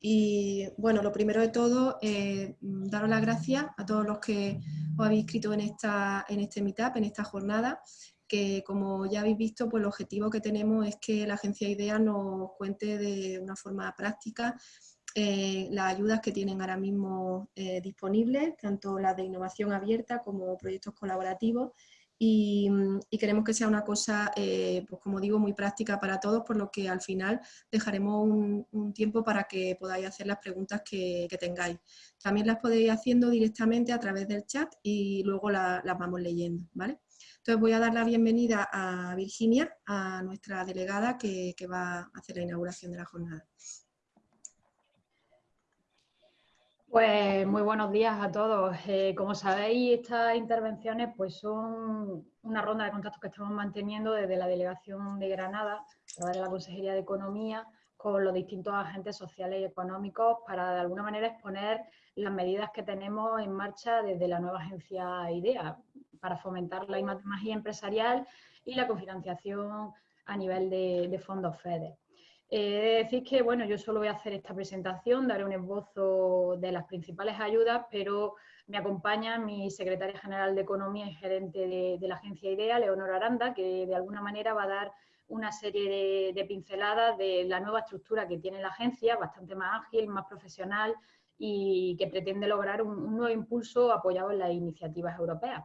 Y bueno, lo primero de todo, eh, daros las gracias a todos los que os habéis inscrito en, esta, en este meetup, en esta jornada, que como ya habéis visto, pues el objetivo que tenemos es que la agencia IDEA nos cuente de una forma práctica eh, las ayudas que tienen ahora mismo eh, disponibles, tanto las de innovación abierta como proyectos colaborativos, y, queremos que sea una cosa, eh, pues como digo, muy práctica para todos, por lo que al final dejaremos un, tiempo para que podáis hacer las preguntas que, tengáis. También las podéis ir haciendo directamente a través del chat y luego las vamos leyendo, ¿vale? Entonces voy a dar la bienvenida a Virginia, a nuestra delegada que va a hacer la inauguración de la jornada. Pues muy buenos días a todos. Eh, como sabéis, estas intervenciones pues son una ronda de contactos que estamos manteniendo desde la Delegación de Granada, a través de la Consejería de Economía, con los distintos agentes sociales y económicos para de alguna manera exponer las medidas que tenemos en marcha desde la nueva agencia IDEA para fomentar la imagen empresarial y la cofinanciación a nivel de, de fondos FEDER. Eh, decir que, bueno, yo solo voy a hacer esta presentación, daré un esbozo de las principales ayudas, pero me acompaña mi secretaria general de Economía y gerente de, la agencia IDEA, Leonor Aranda, que de alguna manera va a dar una serie de, pinceladas de la nueva estructura que tiene la agencia, bastante más ágil, más profesional y que pretende lograr un nuevo impulso apoyado en las iniciativas europeas.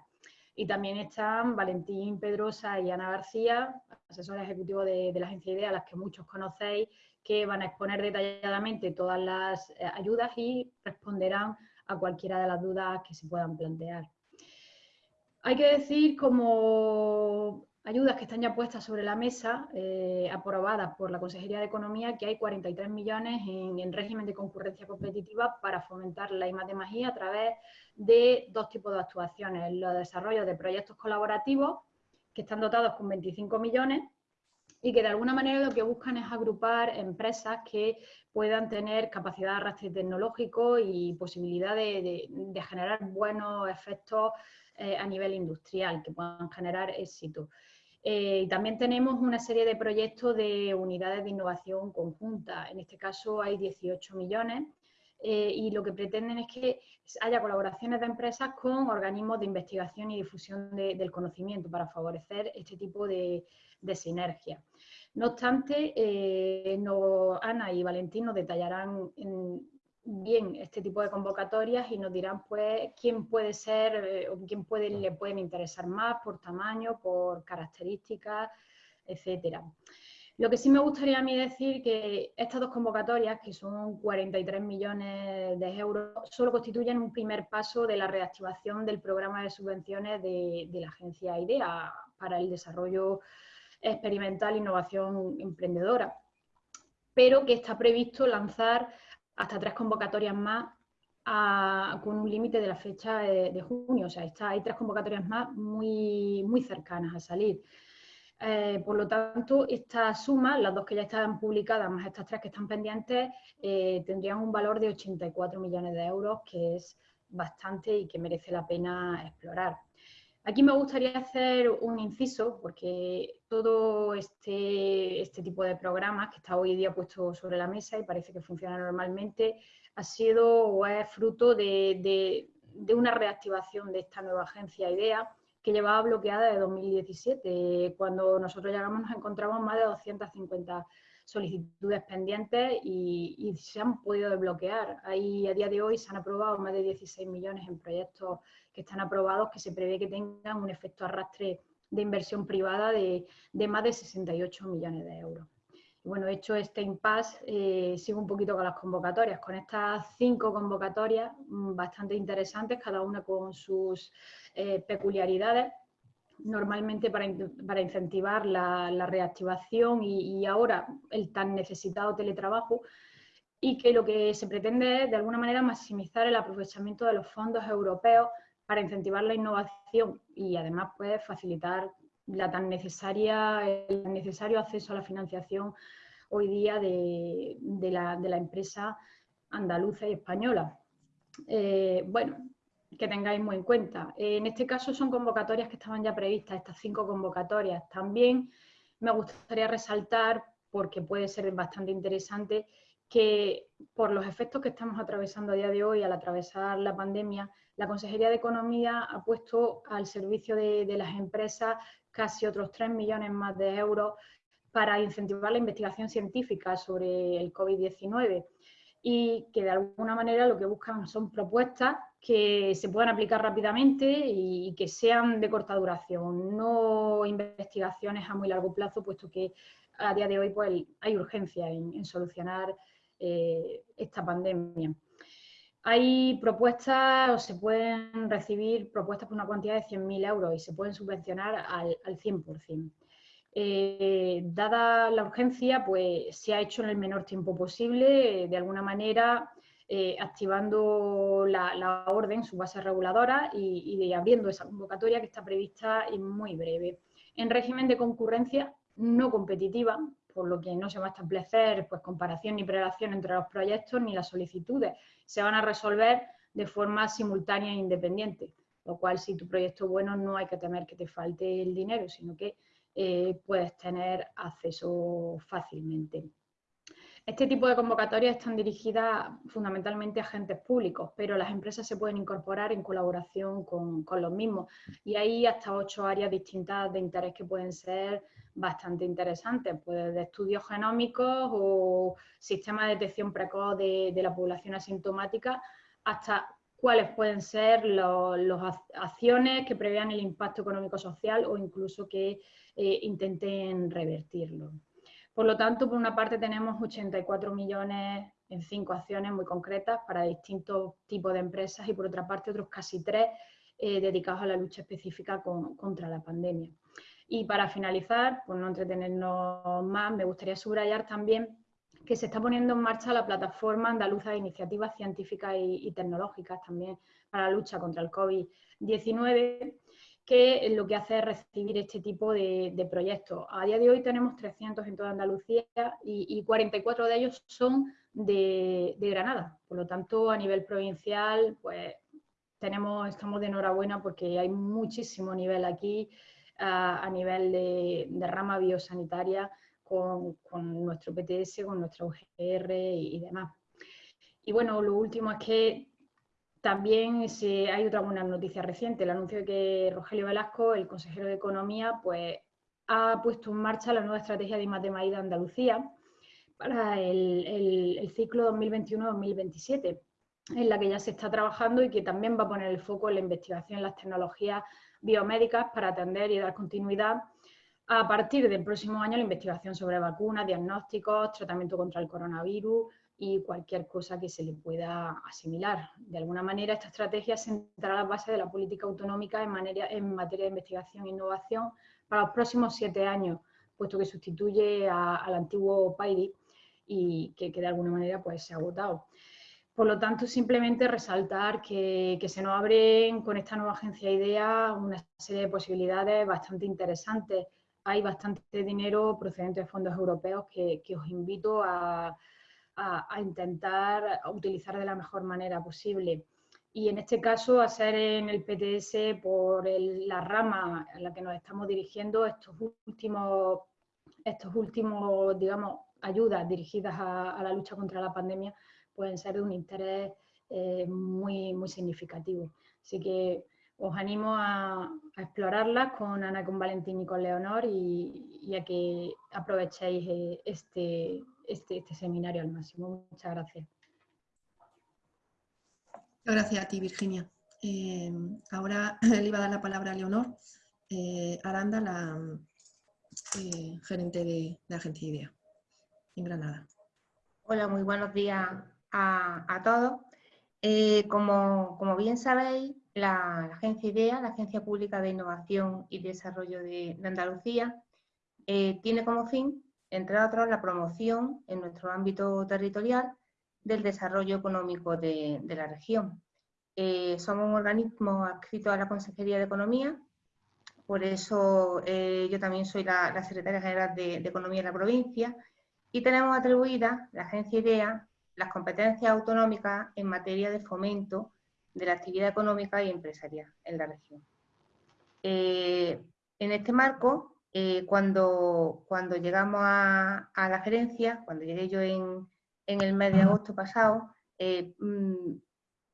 Y también están Valentín Pedrosa y Ana García, asesores ejecutivos de, la agencia IDEA, las que muchos conocéis, que van a exponer detalladamente todas las eh, ayudas y responderán a cualquiera de las dudas que se puedan plantear. Hay que decir, como ayudas que están ya puestas sobre la mesa, eh, aprobadas por la Consejería de Economía, que hay 43 millones en, régimen de concurrencia competitiva para fomentar la I+D+I a través de dos tipos de actuaciones. Los desarrollos de proyectos colaborativos, que están dotados con 25 millones, y que de alguna manera lo que buscan es agrupar empresas que puedan tener capacidad de arrastre tecnológico y posibilidad de, generar buenos efectos eh, a nivel industrial, que puedan generar éxito. Eh, también tenemos una serie de proyectos de unidades de innovación conjunta. En este caso hay 18 millones eh, y lo que pretenden es que haya colaboraciones de empresas con organismos de investigación y difusión del conocimiento para favorecer este tipo de, sinergia. No obstante, eh, Ana y Valentín nos detallarán bien este tipo de convocatorias y nos dirán pues quién puede ser eh, o quién puede, le pueden interesar más por tamaño, por características, etcétera. Lo que sí me gustaría a mí decir que estas dos convocatorias, que son 43 millones de euros, solo constituyen un primer paso de la reactivación del programa de subvenciones de, de la agencia IDEA para el desarrollo experimental e innovación emprendedora, pero que está previsto lanzar hasta tres convocatorias más con un límite de la fecha de, junio. O sea, está, hay tres convocatorias más muy, muy cercanas a salir. Eh, por lo tanto, esta suma, las dos que ya están publicadas, más estas tres que están pendientes, eh, tendrían un valor de 84 millones de euros, que es bastante y que merece la pena explorar. Aquí me gustaría hacer un inciso, porque todo este, este, tipo de programas que está hoy día puesto sobre la mesa y parece que funciona normalmente, ha sido o es fruto de, una reactivación de esta nueva agencia IDEA que llevaba bloqueada de 2017. Cuando nosotros llegamos nos encontramos más de 250 solicitudes pendientes y, y, se han podido desbloquear. Ahí a día de hoy se han aprobado más de 16 millones en proyectos que están aprobados que se prevé que tengan un efecto arrastre de inversión privada de, más de 68 millones de euros. bueno, hecho este impasse, eh, sigo un poquito con las convocatorias, con estas cinco convocatorias mm, bastante interesantes, cada una con sus eh, peculiaridades, normalmente para, incentivar la, reactivación y, ahora el tan necesitado teletrabajo, y que lo que se pretende es, de alguna manera, maximizar el aprovechamiento de los fondos europeos para incentivar la innovación y además pues, facilitar la tan necesaria, el necesario acceso a la financiación hoy día de, la, empresa andaluza y española. Eh, bueno, que tengáis muy en cuenta. En este caso son convocatorias que estaban ya previstas, estas cinco convocatorias. También me gustaría resaltar, porque puede ser bastante interesante, que por los efectos que estamos atravesando a día de hoy al atravesar la pandemia, la Consejería de Economía ha puesto al servicio de, las empresas casi otros 3 millones más de euros para incentivar la investigación científica sobre el COVID-19 y que de alguna manera lo que buscan son propuestas que se puedan aplicar rápidamente y que sean de corta duración, no investigaciones a muy largo plazo, puesto que a día de hoy pues, hay urgencia en, solucionar eh, esta pandemia. Hay propuestas, o se pueden recibir propuestas por una cantidad de 100.000 euros y se pueden subvencionar al, al 100%. Eh, dada la urgencia, pues se ha hecho en el menor tiempo posible, de alguna manera eh, activando la, orden, su base reguladora y, abriendo esa convocatoria que está prevista en muy breve. En régimen de concurrencia no competitiva, por lo que no se va a establecer pues, comparación ni prelación entre los proyectos ni las solicitudes. Se van a resolver de forma simultánea e independiente, lo cual si tu proyecto es bueno no hay que temer que te falte el dinero, sino que eh, puedes tener acceso fácilmente. Este tipo de convocatorias están dirigidas fundamentalmente a agentes públicos, pero las empresas se pueden incorporar en colaboración con, los mismos. Y hay hasta ocho áreas distintas de interés que pueden ser bastante interesantes, pues de estudios genómicos o sistema de detección precoz de, la población asintomática, hasta cuáles pueden ser las acciones que prevean el impacto económico-social o incluso que eh, intenten revertirlo. Por lo tanto, por una parte tenemos 84 millones en cinco acciones muy concretas para distintos tipos de empresas y por otra parte otros casi tres eh, dedicados a la lucha específica contra la pandemia. Y para finalizar, por no entretenernos más, me gustaría subrayar también que se está poniendo en marcha la plataforma andaluza de iniciativas científicas y tecnológicas también para la lucha contra el COVID-19 que lo que hace es recibir este tipo de, proyectos. A día de hoy tenemos 300 en toda Andalucía y, 44 de ellos son de, Granada. Por lo tanto, a nivel provincial, pues tenemos, estamos de enhorabuena porque hay muchísimo nivel aquí a, nivel de, rama biosanitaria con, nuestro PTS, con nuestra UGR y demás. Y bueno, lo último es que también hay otra buena noticia reciente, el anuncio de que Rogelio Velasco, el consejero de Economía, pues, ha puesto en marcha la nueva estrategia de IMATEMAI de Andalucía para el, ciclo 2021-2027, en la que ya se está trabajando y que también va a poner el foco en la investigación en las tecnologías biomédicas para atender y dar continuidad a partir del próximo año la investigación sobre vacunas, diagnósticos, tratamiento contra el coronavirus, y cualquier cosa que se le pueda asimilar. De alguna manera, esta estrategia sentará las bases de la política autonómica en, en materia de investigación e innovación para los próximos siete años, puesto que sustituye al antiguo PAIDI y que, de alguna manera pues, se ha agotado. Por lo tanto, simplemente resaltar que, se nos abren con esta nueva agencia IDEA una serie de posibilidades bastante interesantes. Hay bastante dinero procedente de fondos europeos que os invito a, a, intentar utilizar de la mejor manera posible. Y en este caso, a ser en el PTS por la rama en la que nos estamos dirigiendo, estos últimos, estos últimos digamos, ayudas dirigidas a, la lucha contra la pandemia pueden ser de un interés eh, muy, muy significativo. Así que os animo a, explorarlas con Ana, con Valentín y con Leonor y, a que aprovechéis eh, este, este, este, seminario al máximo. Muchas gracias. Gracias a ti, Virginia. Eh, ahora le iba a dar la palabra a Leonor eh, Aranda, la eh, gerente de, la Agencia IDEA en Granada. Hola, muy buenos días a, todos. Como, bien sabéis, la, Agencia IDEA, la Agencia Pública de Innovación y Desarrollo de, de Andalucía, tiene como fin entre otros, la promoción en nuestro ámbito territorial del desarrollo económico de, la región. Eh, somos un organismo adscrito a la Consejería de Economía, por eso eh, yo también soy la, secretaria general de, Economía de la provincia y tenemos atribuidas, la agencia IDEA, las competencias autonómicas en materia de fomento de la actividad económica y empresarial en la región. Eh, en este marco, eh, cuando, cuando llegamos a, la gerencia, cuando llegué yo en, en el mes de agosto pasado, eh, mm,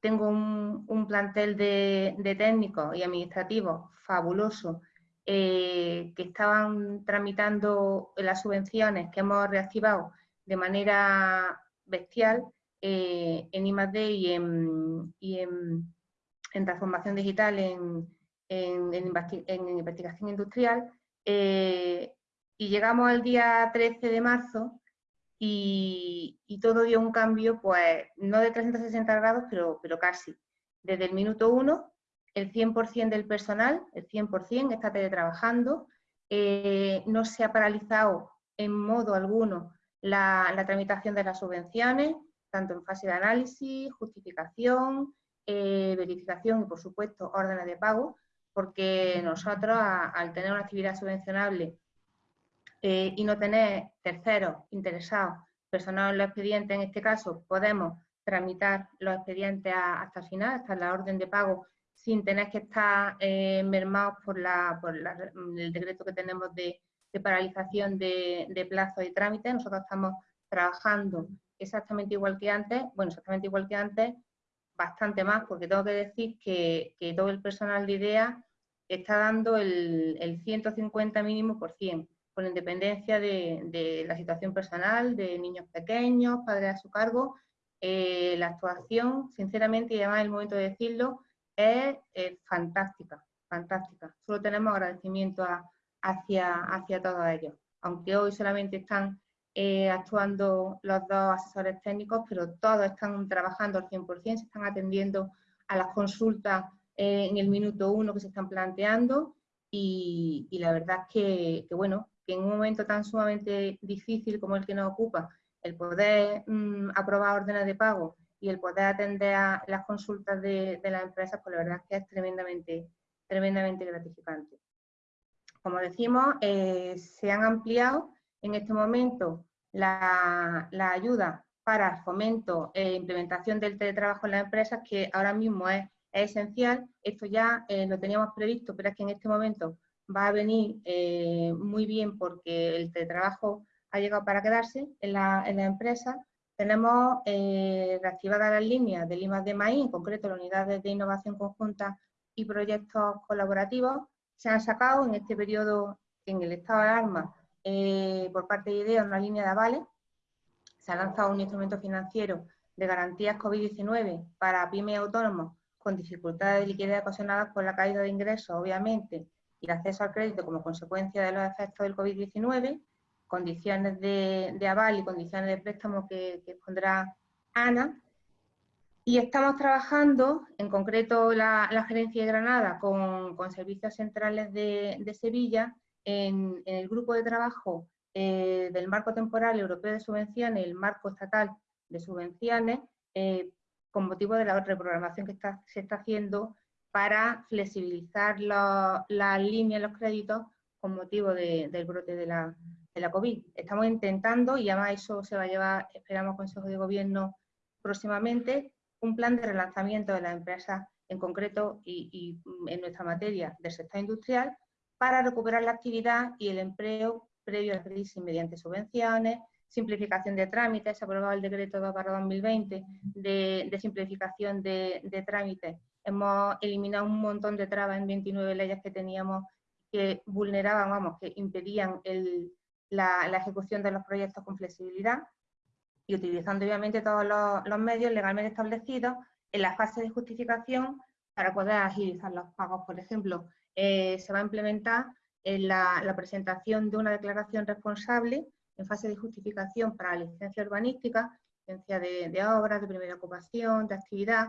tengo un, plantel de, técnicos y administrativos fabuloso eh, que estaban tramitando las subvenciones que hemos reactivado de manera bestial en I+.D. y en, y en, transformación digital, en, en, investigación industrial, eh, y llegamos al día 13 de marzo y, todo dio un cambio, pues no de 360 grados, pero, pero casi. Desde el minuto 1, el 100% del personal, el 100% está teletrabajando, eh, no se ha paralizado en modo alguno la, tramitación de las subvenciones, tanto en fase de análisis, justificación, eh, verificación y, por supuesto, órdenes de pago, porque nosotros, al tener una actividad subvencionable eh, y no tener terceros interesados personal en los expedientes, en este caso, podemos tramitar los expedientes hasta el final, hasta la orden de pago, sin tener que estar eh, mermados por, la, por el decreto que tenemos de, paralización de, de plazos y trámites. Nosotros estamos trabajando exactamente igual que antes, bueno, exactamente igual que antes, bastante más, porque tengo que decir que, todo el personal de IDEA está dando el, el 150 mínimo por 100 con independencia de, la situación personal, de niños pequeños, padres a su cargo, eh, la actuación, sinceramente, y además el momento de decirlo, es fantástica, fantástica. Solo tenemos agradecimiento hacia, hacia todos ellos. Aunque hoy solamente están eh, actuando los dos asesores técnicos, pero todos están trabajando al 100%, se están atendiendo a las consultas eh, en el minuto uno que se están planteando y, la verdad es que, que, bueno, que en un momento tan sumamente difícil como el que nos ocupa, el poder mm, aprobar órdenes de pago y el poder atender a las consultas de, las empresas, pues la verdad es que es tremendamente, tremendamente gratificante. Como decimos, eh, se han ampliado en este momento la, ayuda para fomento e implementación del teletrabajo en las empresas, que ahora mismo es, esencial. Esto ya eh, lo teníamos previsto, pero es que en este momento va a venir eh, muy bien porque el teletrabajo ha llegado para quedarse en la, empresa. Tenemos eh, reactivadas las líneas de Limas de Maíz, en concreto las unidades de innovación conjunta y proyectos colaborativos. Se han sacado en este periodo, en el estado de alarma, eh, por parte de IDEA una línea de avales. Se ha lanzado un instrumento financiero de garantías COVID-19 para pymes autónomos con dificultades de liquidez ocasionadas por la caída de ingresos, obviamente, y el acceso al crédito como consecuencia de los efectos del COVID-19, condiciones de, aval y condiciones de préstamo que, que pondrá Ana. Y estamos trabajando, en concreto la, gerencia de Granada, con, servicios centrales de, Sevilla, en, el grupo de trabajo eh, del marco temporal europeo de subvenciones el marco estatal de subvenciones, eh, con motivo de la reprogramación que se está haciendo para flexibilizar las líneas, los créditos con motivo del brote de la, COVID. Estamos intentando, y además eso se va a llevar, esperamos, Consejo de Gobierno próximamente, un plan de relanzamiento de las empresas en concreto y, en nuestra materia del sector industrial para recuperar la actividad y el empleo previo a la crisis mediante subvenciones, simplificación de trámites, se aprobado el decreto 2 2020 de, simplificación de, de trámites hemos eliminado un montón de trabas en 29 leyes que teníamos que vulneraban, vamos, que impedían la, ejecución de los proyectos con flexibilidad y utilizando obviamente todos los, medios legalmente establecidos en la fase de justificación para poder agilizar los pagos. Por ejemplo, eh, se va a implementar en la, presentación de una declaración responsable en fase de justificación para la licencia urbanística, licencia de, de obras, de primera ocupación, de actividad,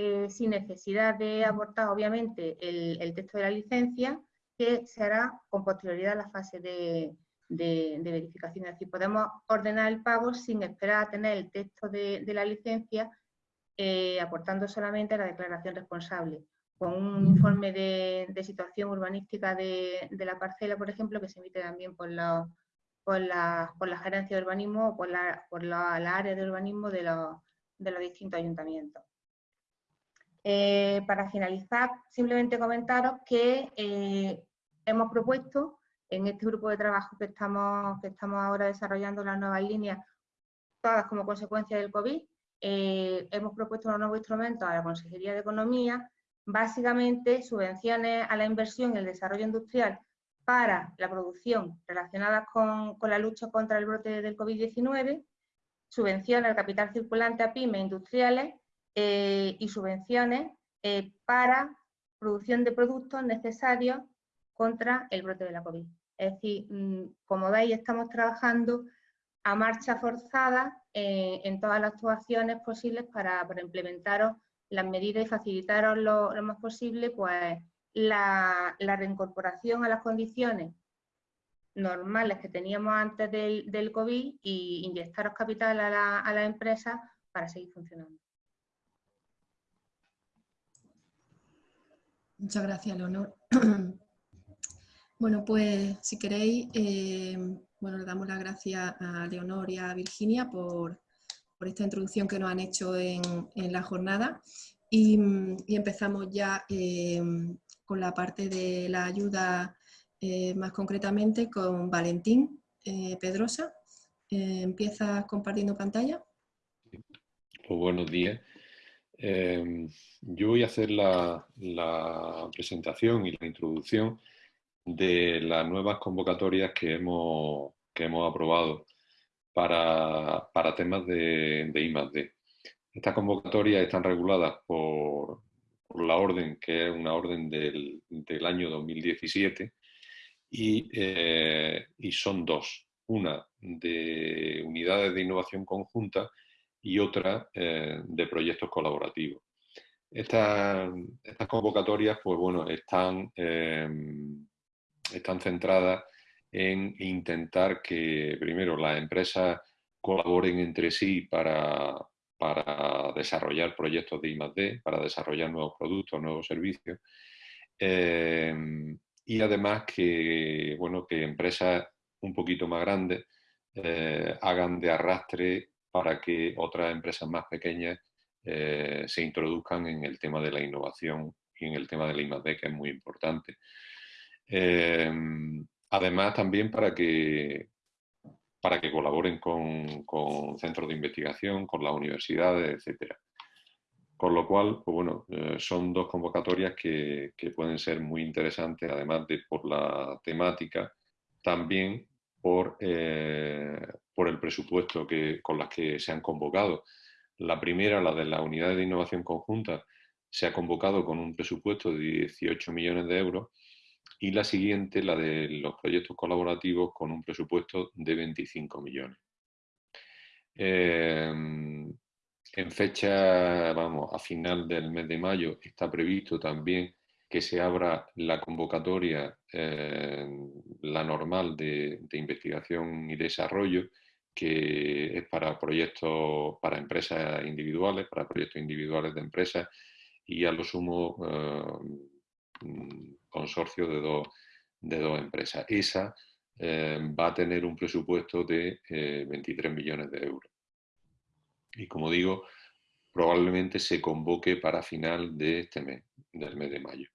eh, sin necesidad de aportar, obviamente, el, texto de la licencia, que se hará con posterioridad a la fase de, verificación. Es decir, podemos ordenar el pago sin esperar a tener el texto de, la licencia, eh, aportando solamente la declaración responsable, con un informe de, situación urbanística de, la parcela, por ejemplo, que se emite también por la, por gerencia de urbanismo o por la, por la, área de urbanismo de los distintos ayuntamientos. Eh, para finalizar, simplemente comentaros que eh, hemos propuesto en este grupo de trabajo que estamos, que estamos ahora desarrollando las nuevas líneas todas como consecuencia del COVID. Eh, hemos propuesto un nuevo instrumento a la Consejería de Economía, básicamente subvenciones a la inversión y el desarrollo industrial para la producción relacionada con, la lucha contra el brote del COVID-19, subvenciones al capital circulante a pymes industriales eh, y subvenciones eh, para producción de productos necesarios contra el brote de la COVID. Es decir, mm, como veis, estamos trabajando a marcha forzada eh, en todas las actuaciones posibles para, para implementaros las medidas y facilitaros lo, más posible pues, la, reincorporación a las condiciones normales que teníamos antes del, COVID y inyectaros capital a la, a la empresa para seguir funcionando. Muchas gracias, Leonor. bueno, pues si queréis, eh, bueno, le damos las gracias a Leonor y a Virginia por, esta introducción que nos han hecho en, la jornada y, empezamos ya eh, con la parte de la ayuda eh, más concretamente con Valentín eh, Pedrosa. ¿Empiezas compartiendo pantalla? Pues buenos días. yo voy a hacer la, presentación y la introducción de las nuevas convocatorias que hemos, que hemos aprobado para, temas de, de I+.D. Estas convocatorias están reguladas por, la orden, que es una orden del, año 2017, eh, y, son dos. Una de unidades de innovación conjunta y otra eh, de proyectos colaborativos. Estas, convocatorias pues bueno, están, em, están centradas en intentar que primero las empresas colaboren entre sí para, para desarrollar proyectos de I+.D., para desarrollar nuevos productos, nuevos servicios. Em, y además que, bueno, que empresas un poquito más grandes eh, hagan de arrastre para que otras empresas más pequeñas eh, se introduzcan en el tema de la innovación y en el tema de la I+.D., que es muy importante. Em, además, también para que, para que colaboren con, centros de investigación, con las universidades, etc. Con lo cual, pues bueno, eh, son dos convocatorias que, pueden ser muy interesantes, además de por la temática, también por, eh, por el presupuesto que, con las que se han convocado. La primera, la de la Unidad de Innovación Conjunta, se ha convocado con un presupuesto de 18 millones de euros y la siguiente, la de los proyectos colaborativos, con un presupuesto de 25 millones. Em, en fecha, vamos, a final del mes de mayo está previsto también que se abra la convocatoria, em, la normal de, investigación y desarrollo, que es para proyectos, para empresas individuales, para proyectos individuales de empresas y a lo sumo em, consorcio de dos, de empresas. Esa eh, va a tener un presupuesto de 23 eh, millones de euros. Y como digo, probablemente se convoque para final de este mes, del mes de mayo.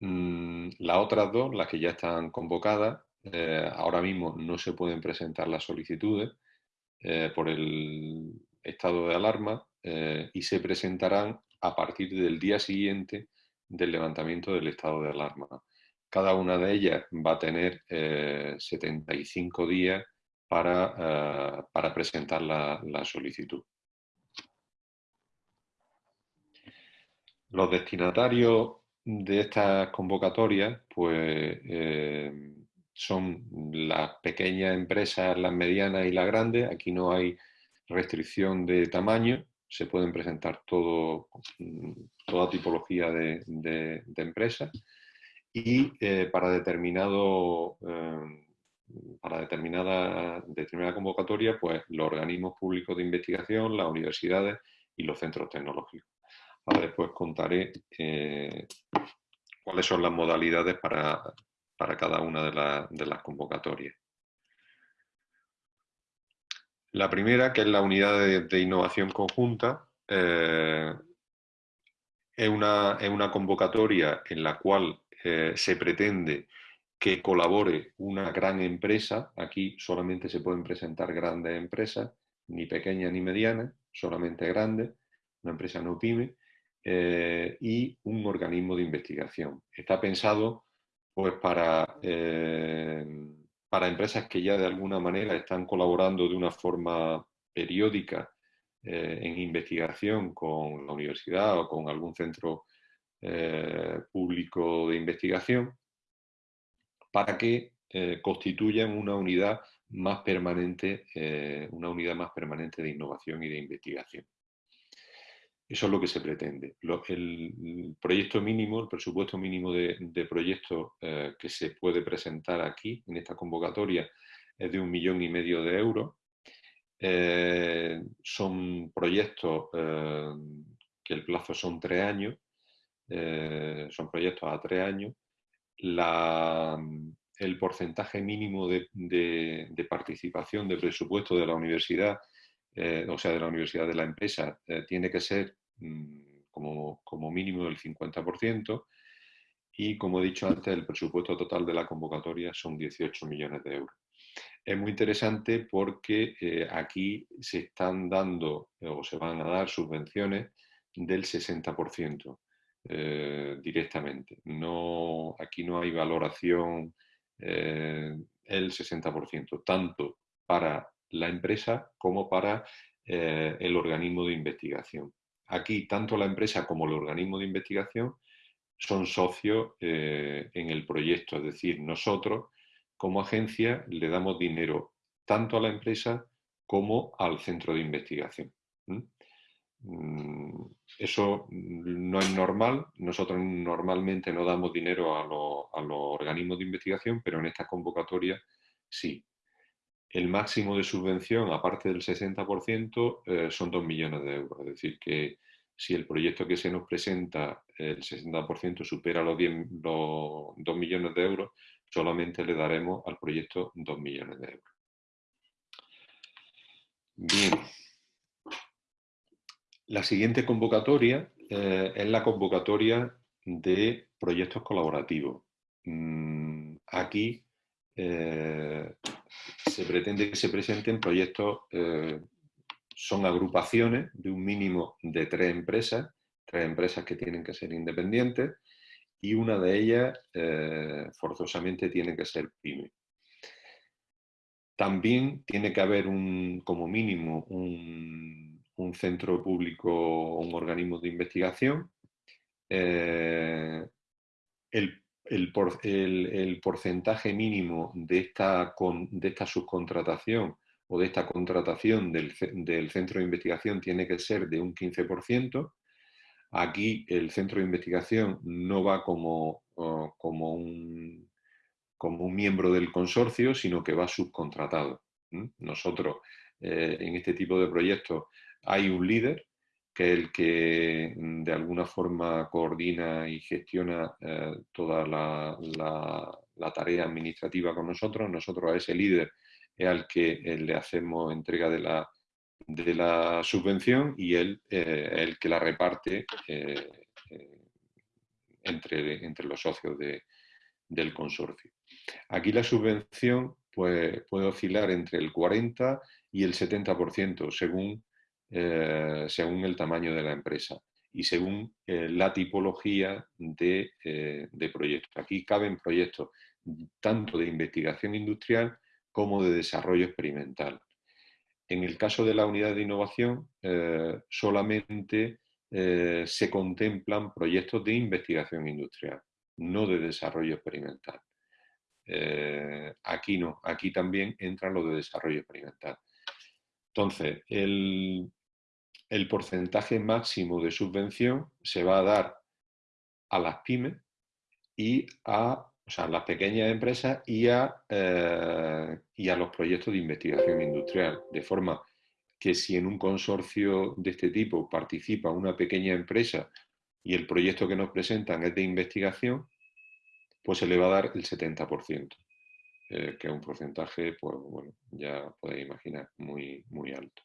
Mm, las otras dos, las que ya están convocadas, eh, ahora mismo no se pueden presentar las solicitudes por el estado de alarma y se presentarán a partir del día siguiente del levantamiento del estado de alarma. Cada una de ellas va a tener 75 eh, días para, eh, para presentar la, solicitud. Los destinatarios de estas convocatorias pues, eh, son las pequeñas empresas, las medianas y las grandes. Aquí no hay restricción de tamaño, se pueden presentar todo, toda tipología de, empresas y eh, para, determinado, eh, para determinada, determinada convocatoria, pues los organismos públicos de investigación, las universidades y los centros tecnológicos. Ahora después contaré eh, cuáles son las modalidades para, cada una de las convocatorias. La primera, que es la unidad de, innovación conjunta, es, una, convocatoria en la cual eh, se pretende que colabore una gran empresa, aquí solamente se pueden presentar grandes empresas, ni pequeñas ni medianas, solamente grandes, una empresa no pyme, eh, y un organismo de investigación. Está pensado pues, para, eh, para empresas que ya de alguna manera están colaborando de una forma periódica eh, en investigación con la universidad o con algún centro público de investigación, para que constituyan una unidad más permanente, una unidad más permanente de innovación y de investigación. Eso es lo que se pretende. el proyecto mínimo, el presupuesto mínimo de, proyectos eh, que se puede presentar aquí, en esta convocatoria, es de un millón y medio de euros. Eh, son proyectos eh, que el plazo son tres años, son proyectos a tres años. el porcentaje mínimo de, participación de presupuesto de la universidad eh, o sea, de la universidad de la empresa, eh, tiene que ser mm, como, como, mínimo del 50% y, como he dicho antes, el presupuesto total de la convocatoria son 18 millones de euros. Es muy interesante porque eh, aquí se están dando o se van a dar subvenciones del 60% directamente. No, aquí no hay valoración el 60%, tanto para la empresa como para eh, el organismo de investigación. Aquí, tanto la empresa como el organismo de investigación son socios eh, en el proyecto, es decir, nosotros como agencia le damos dinero tanto a la empresa como al centro de investigación. Mm, eso no es normal, nosotros normalmente no damos dinero a, los organismos de investigación, pero en esta convocatoria sí el máximo de subvención, aparte del 60%, eh, son 2 millones de euros. Es decir, que si el proyecto que se nos presenta, el 60% supera los, 2 millones de euros, solamente le daremos al proyecto 2 millones de euros. Bien. La siguiente convocatoria eh, es la convocatoria de proyectos colaborativos. Mm, aquí eh, se pretende que se presenten proyectos, eh, son agrupaciones de un mínimo de tres empresas, tres empresas que tienen que ser independientes y una de ellas eh, forzosamente tiene que ser PYME. También tiene que haber un, como mínimo un, centro público o un organismo de investigación. Eh, el el, porcentaje mínimo de esta, de esta subcontratación o de esta contratación del, centro de investigación tiene que ser de un 15%. Aquí el centro de investigación no va como, como, un, como un miembro del consorcio, sino que va subcontratado. Nosotros, eh, en este tipo de proyectos, hay un líder que es el que mm, de alguna forma coordina y gestiona eh, toda la, tarea administrativa con nosotros. Nosotros a ese líder es al que eh, le hacemos entrega de la, de la subvención y él eh, el que la reparte entre, entre los socios del consorcio. Aquí la subvención pues, puede oscilar entre el 40 y el 70% según eh, según el tamaño de la empresa y según eh, la tipología de, eh, de proyectos. Aquí caben proyectos tanto de investigación industrial como de desarrollo experimental. En el caso de la unidad de innovación, solamente se contemplan proyectos de investigación industrial, no de desarrollo experimental. aquí no, aquí también entra lo de desarrollo experimental. Entonces, el, el porcentaje máximo de subvención se va a dar a las pymes y a, las pequeñas empresas y a, eh, y a los proyectos de investigación industrial, de forma que si en un consorcio de este tipo participa una pequeña empresa y el proyecto que nos presentan es de investigación, pues se le va a dar el 70%, eh, que es un porcentaje, pues bueno, ya podéis imaginar, muy, muy alto.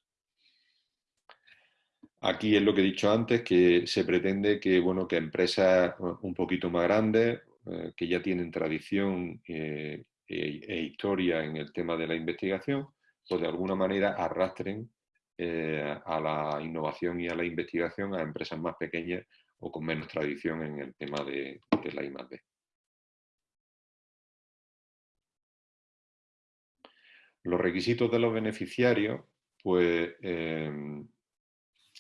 Aquí es lo que he dicho antes, que se pretende que, bueno, que empresas un poquito más grandes, eh, que ya tienen tradición eh, e, e, historia en el tema de la investigación, pues de alguna manera arrastren eh, a la innovación y a la investigación a empresas más pequeñas o con menos tradición en el tema de, la I+.D. Los requisitos de los beneficiarios, pues em,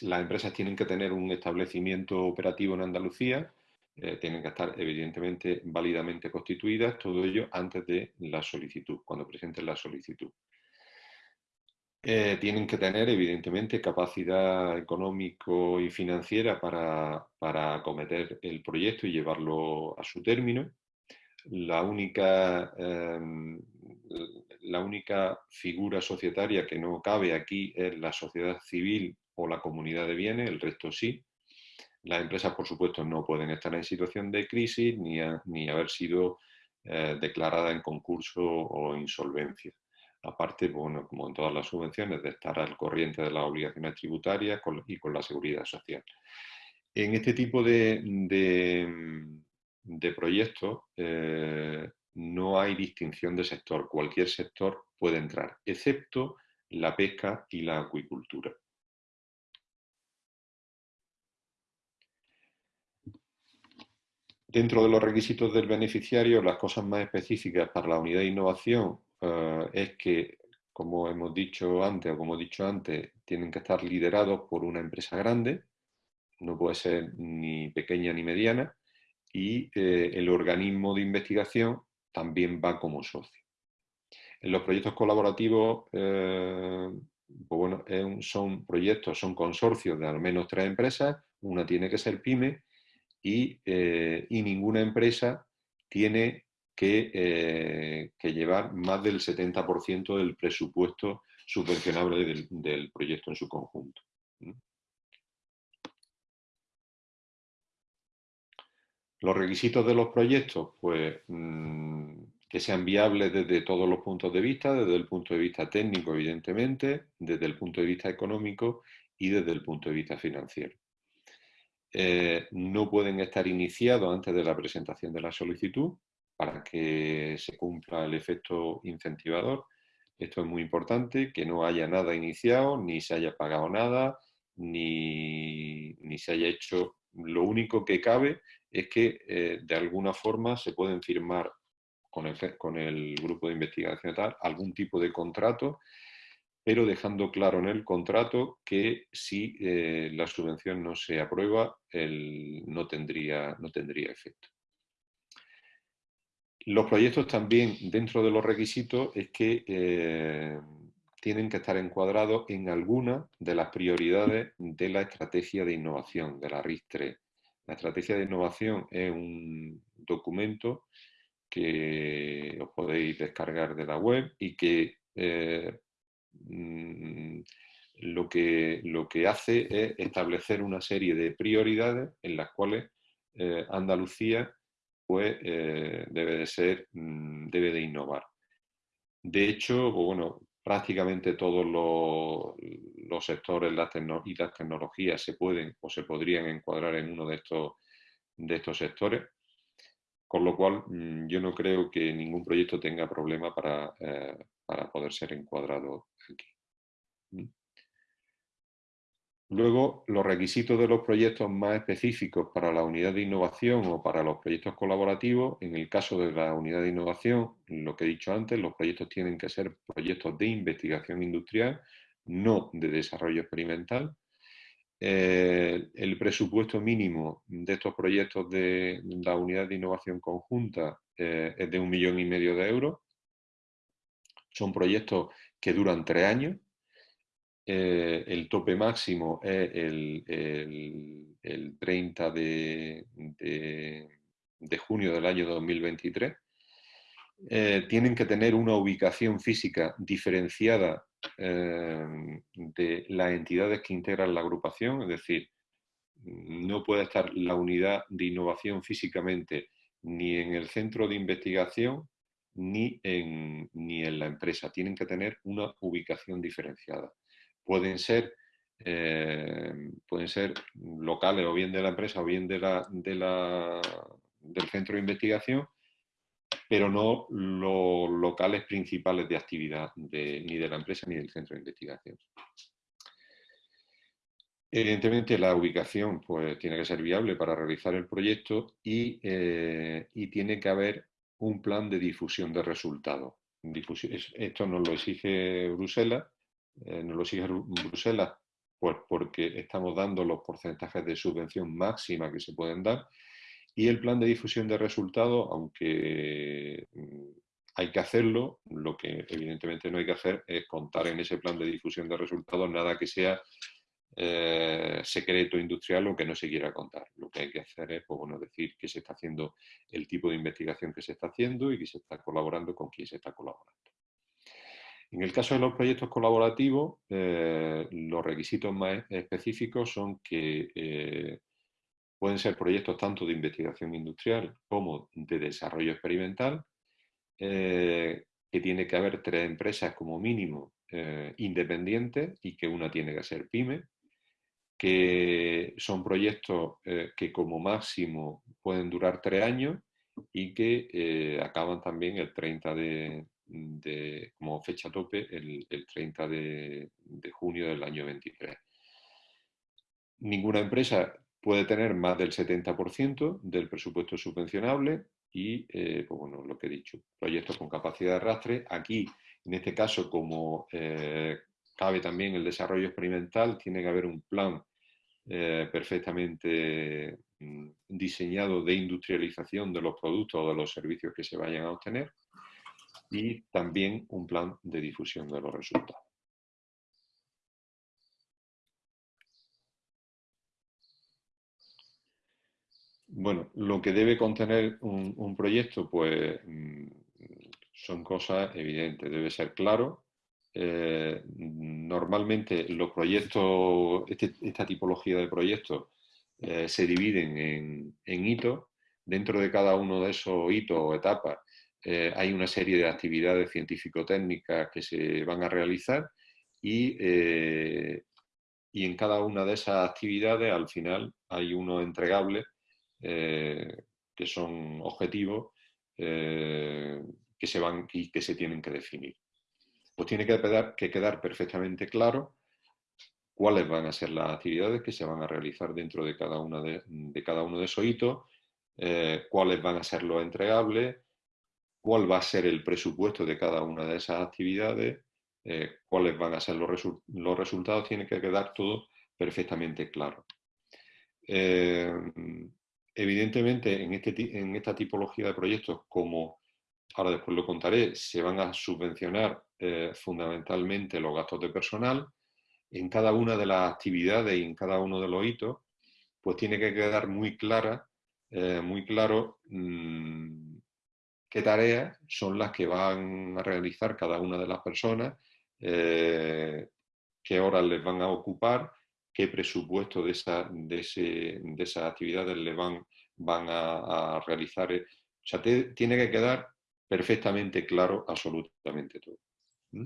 las empresas tienen que tener un establecimiento operativo en Andalucía, eh, tienen que estar evidentemente válidamente constituidas, todo ello antes de la solicitud, cuando presenten la solicitud. Eh, tienen que tener evidentemente capacidad económico y financiera para, para acometer el proyecto y llevarlo a su término. La única, em, la única figura societaria que no cabe aquí es la sociedad civil o la comunidad de bienes, el resto sí. Las empresas, por supuesto, no pueden estar en situación de crisis ni, ni haber sido eh, declaradas en concurso o insolvencia. Aparte, bueno, como en todas las subvenciones, de estar al corriente de las obligaciones tributarias y con la seguridad social. En este tipo de, de, proyectos eh, no hay distinción de sector. Cualquier sector puede entrar, excepto la pesca y la acuicultura. Dentro de los requisitos del beneficiario, las cosas más específicas para la unidad de innovación eh, es que, como hemos dicho antes o como he dicho antes, tienen que estar liderados por una empresa grande, no puede ser ni pequeña ni mediana, y eh, el organismo de investigación también va como socio. En los proyectos colaborativos, eh, pues bueno, son proyectos, son consorcios de al menos tres empresas, una tiene que ser PYME eh, y, ninguna empresa tiene que, eh, llevar más del 70% del presupuesto subvencionable del, proyecto en su conjunto. Los requisitos de los proyectos, pues mm, que sean viables desde todos los puntos de vista, desde el punto de vista técnico, evidentemente, desde el punto de vista económico y desde el punto de vista financiero. Eh, no pueden estar iniciados antes de la presentación de la solicitud para que se cumpla el efecto incentivador. Esto es muy importante, que no haya nada iniciado, ni se haya pagado nada, ni, se haya hecho... Lo único que cabe es que eh, de alguna forma se pueden firmar con el, con el grupo de investigación tal algún tipo de contrato pero dejando claro en el contrato que si eh, la subvención no se aprueba, no, tendría, no tendría efecto. Los proyectos también, dentro de los requisitos, es que eh, tienen que estar encuadrados en alguna de las prioridades de la estrategia de innovación, de la RIS-3. La estrategia de innovación es un documento que os podéis descargar de la web y que eh, Mm, lo que, lo que hace es establecer una serie de prioridades en las cuales eh, Andalucía pues, eh, debe de ser, mm, debe de innovar. De hecho, pues, bueno, prácticamente todos los, los sectores las y las tecnologías se pueden o se podrían encuadrar en uno de estos, de estos sectores, con lo cual mm, yo no creo que ningún proyecto tenga problema para, eh, para poder ser encuadrado aquí. Luego, los requisitos de los proyectos más específicos para la unidad de innovación o para los proyectos colaborativos, en el caso de la unidad de innovación, lo que he dicho antes, los proyectos tienen que ser proyectos de investigación industrial, no de desarrollo experimental. Eh, el presupuesto mínimo de estos proyectos de la unidad de innovación conjunta eh, es de un millón y medio de euros son proyectos que duran tres años. Eh, el tope máximo es el, 30 de, junio del año 2023. Eh, tienen que tener una ubicación física diferenciada eh, de las entidades que integran la agrupación, es decir, no puede estar la unidad de innovación físicamente ni en el centro de investigación ni en, ni en la empresa. Tienen que tener una ubicación diferenciada. Pueden ser, eh, pueden ser locales o bien de la empresa o bien de la, del centro de investigación, pero no los locales principales de actividad ni de la empresa ni del centro de investigación. Evidentemente la ubicación pues, tiene que ser viable para realizar el proyecto y, eh, tiene que haber un plan de difusión de resultados. esto nos lo exige Bruselas, eh, nos lo exige Bruselas pues porque estamos dando los porcentajes de subvención máxima que se pueden dar y el plan de difusión de resultados, aunque mm, hay que hacerlo, lo que evidentemente no hay que hacer es contar en ese plan de difusión de resultados nada que sea eh, secreto industrial o que no se quiera contar. Lo que hay que hacer es pues, bueno, decir que se está haciendo el tipo de investigación que se está haciendo y que se está colaborando con quien se está colaborando. En el caso de los proyectos colaborativos, eh, los requisitos más específicos son que eh, pueden ser proyectos tanto de investigación industrial como de desarrollo experimental, que tiene que haber tres empresas como mínimo independientes y que una tiene que ser PYME, que son proyectos eh, que como máximo pueden durar tres años y que eh, acaban también el 30 de, como fecha tope, el, 30 de, junio del año 23. Ninguna empresa puede tener más del 70% del presupuesto subvencionable y, eh, pues bueno, lo que he dicho, proyectos con capacidad de arrastre. Aquí, en este caso, como cabe también el desarrollo experimental, tiene que haber un plan eh, perfectamente mm, diseñado de industrialización de los productos o de los servicios que se vayan a obtener y también un plan de difusión de los resultados. Bueno, lo que debe contener un, proyecto, pues mm, son cosas evidentes. Debe ser claro, eh, normalmente los proyectos, este, esta tipología de proyectos eh, se dividen en, hitos. Dentro de cada uno de esos hitos o etapas eh, hay una serie de actividades científico-técnicas que se van a realizar y, y, en cada una de esas actividades al final hay unos entregables que son objetivos que se van y que se tienen que definir pues tiene que quedar, que quedar perfectamente claro cuáles van a ser las actividades que se van a realizar dentro de cada, uno de esos hitos, eh, cuáles van a ser los entregables, cuál va a ser el presupuesto de cada una de esas actividades, eh, cuáles van a ser los, los, resultados, tiene que quedar todo perfectamente claro. Eh, evidentemente, en, este, en esta tipología de proyectos, como ahora después lo contaré, se van a subvencionar eh, fundamentalmente los gastos de personal. En cada una de las actividades y en cada uno de los hitos, pues tiene que quedar muy clara, eh, muy claro mm, qué tareas son las que van a realizar cada una de las personas, eh, qué horas les van a ocupar, qué presupuesto de, esa, de, esas actividades les van, van a, a realizar. O sea, tiene que quedar perfectamente claro absolutamente todo. ¿Mm?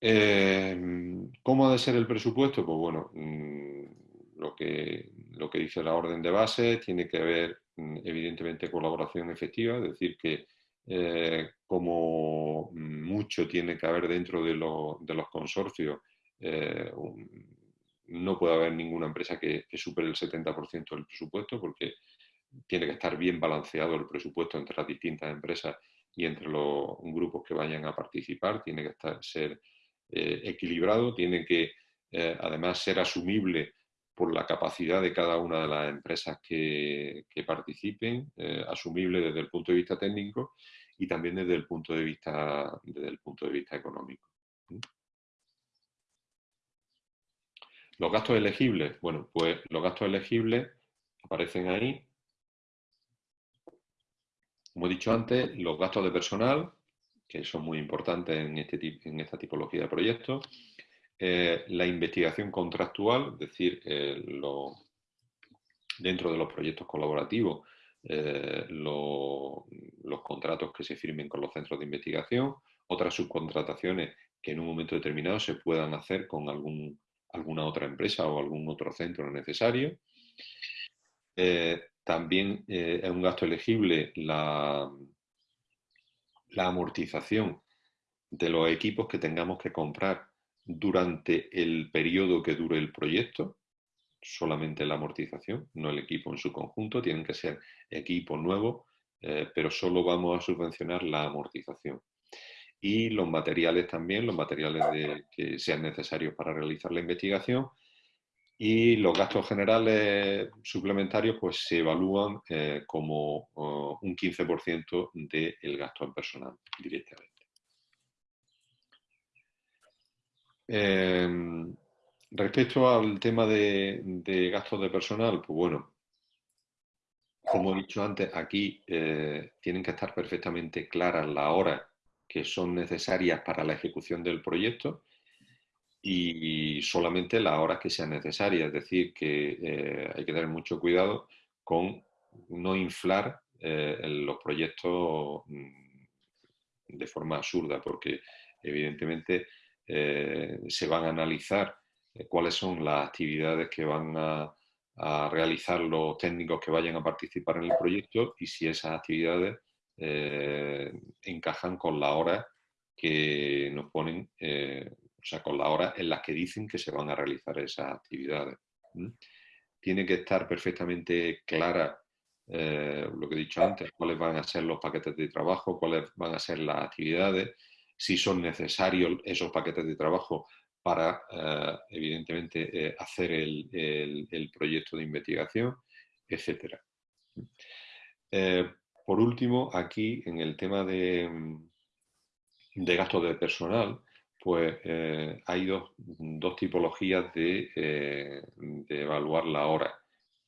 Em, ¿Cómo ha de ser el presupuesto? Pues bueno, mm, lo, que, lo que dice la orden de base tiene que haber mm, evidentemente colaboración efectiva, es decir, que eh, como mucho tiene que haber dentro de, los consorcios, eh, no puede haber ninguna empresa que, supere el 70% del presupuesto porque tiene que estar bien balanceado el presupuesto entre las distintas empresas y entre los grupos que vayan a participar, tiene que estar, ser eh, equilibrado, tiene que eh, además ser asumible por la capacidad de cada una de las empresas que, participen, asumible desde el punto de vista técnico y también desde el punto de vista, desde el punto de vista económico. Los gastos elegibles, bueno, pues los gastos elegibles aparecen ahí. Como he dicho antes, los gastos de personal, que son muy importantes en, este, en esta tipología de proyectos, eh, la investigación contractual, es decir, eh, dentro de los proyectos colaborativos, eh, los contratos que se firmen con los centros de investigación, otras subcontrataciones que en un momento determinado se puedan hacer con algún, alguna otra empresa o algún otro centro necesario. También eh, es un gasto elegible la, amortización de los equipos que tengamos que comprar durante el periodo que dure el proyecto, solamente la amortización, no el equipo en su conjunto, tienen que ser equipos nuevos, eh, pero solo vamos a subvencionar la amortización. Y los materiales también, los materiales que sean necesarios para realizar la investigación, y los gastos generales suplementarios pues se evalúan eh, como oh, un 15% del gasto en personal directamente. Em, respecto al tema de, gastos de personal, pues bueno, como he dicho antes, aquí eh, tienen que estar perfectamente claras las horas que son necesarias para la ejecución del proyecto y solamente las horas que sean necesarias. Es decir, que eh, hay que tener mucho cuidado con no inflar eh, los proyectos mm, de forma absurda, porque evidentemente eh, se van a analizar cuáles son las actividades que van a, realizar los técnicos que vayan a participar en el proyecto y si esas actividades encajan con las horas que nos ponen o sea, con las horas en las que dicen que se van a realizar esas actividades. Tiene que estar perfectamente clara eh, lo que he dicho antes, cuáles van a ser los paquetes de trabajo, cuáles van a ser las actividades, si son necesarios esos paquetes de trabajo para, eh, evidentemente, eh, hacer el, proyecto de investigación, etc. por último, aquí, en el tema de, de gastos de personal, pues eh, hay dos, tipologías eh, de, evaluar la hora.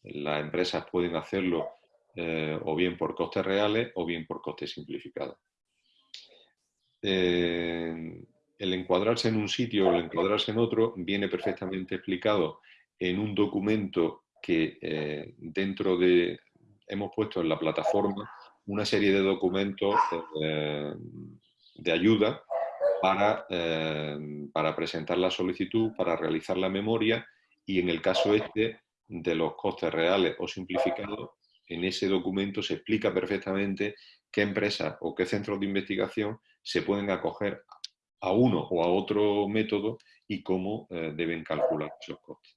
Las empresas pueden hacerlo eh, o bien por costes reales o bien por costes simplificados. el encuadrarse en un sitio o el encuadrarse en otro viene perfectamente explicado en un documento que dentro de, hemos puesto en la plataforma una serie de documentos de ayuda para, em, para presentar la solicitud, para realizar la memoria y en el caso este de los costes reales o simplificados, en ese documento se explica perfectamente qué empresas o qué centros de investigación se pueden acoger a uno o a otro método y cómo eh, deben calcular esos costes.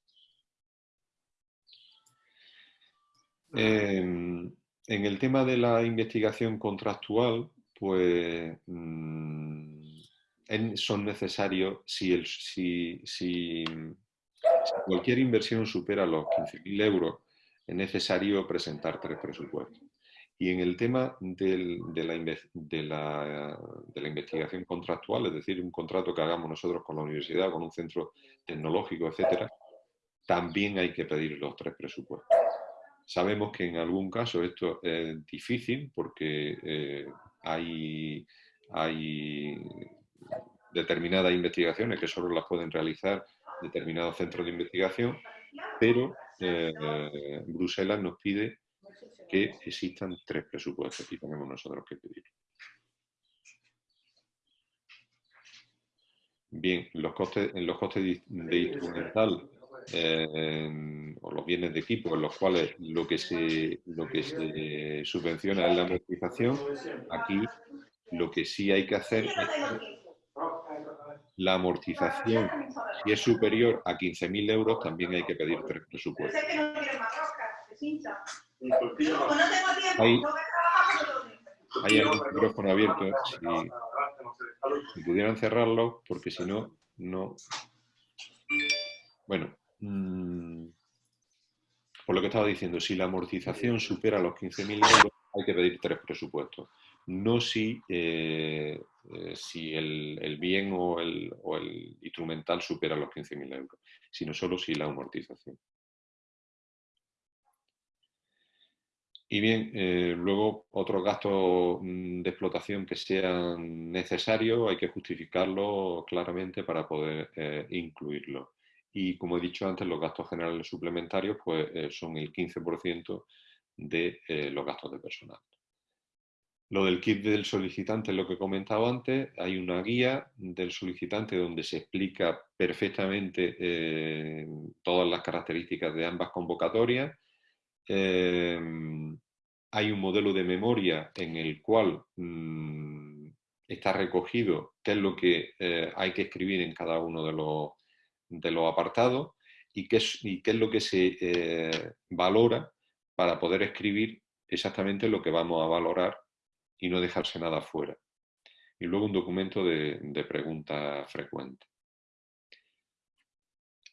Em, en el tema de la investigación contractual, pues mm, son necesarios si, el, si, cualquier inversión supera los 15.000 euros, es necesario presentar tres presupuestos. Y en el tema de, la, de, la, investigación contractual, es decir, un contrato que hagamos nosotros con la universidad, con un centro tecnológico, etcétera, también hay que pedir los tres presupuestos. Sabemos que en algún caso esto es difícil porque eh, hay, determinadas investigaciones que solo las pueden realizar determinados centros de investigación, pero eh, Bruselas nos pide que existan tres presupuestos y tenemos nosotros que pedir. Bien, los costes, los costes de, instrumental eh, o los bienes de equipo en los cuales lo que se, lo que se subvenciona es la amortización, aquí lo que sí hay que hacer es la amortización, si es superior a 15.000 euros, también hay que pedir tres presupuestos. Hay, hay algún micrófono abierto, si, pudieran cerrarlo, porque si no, no... Bueno, mm, por lo que estaba diciendo, si la amortización supera los 15.000 euros, hay que pedir tres presupuestos. No si eh, eh, si el, bien o el, instrumental supera los 15.000 euros, sino solo si la amortización. Y bien, eh, luego otros gastos mm, de explotación que sean necesarios hay que justificarlo claramente para poder eh, incluirlo. Y como he dicho antes, los gastos generales suplementarios pues, son el 15% de los gastos de personal. Lo del kit del solicitante es lo que he comentado antes. Hay una guía del solicitante donde se explica perfectamente eh, todas las características de ambas convocatorias. Eh, hay un modelo de memoria en el cual mm, está recogido qué es lo que hay que escribir en cada uno de los, de los apartados y qué, es, y qué es lo que se valora para poder escribir exactamente lo que vamos a valorar y no dejarse nada fuera. Y luego un documento de, de preguntas frecuentes.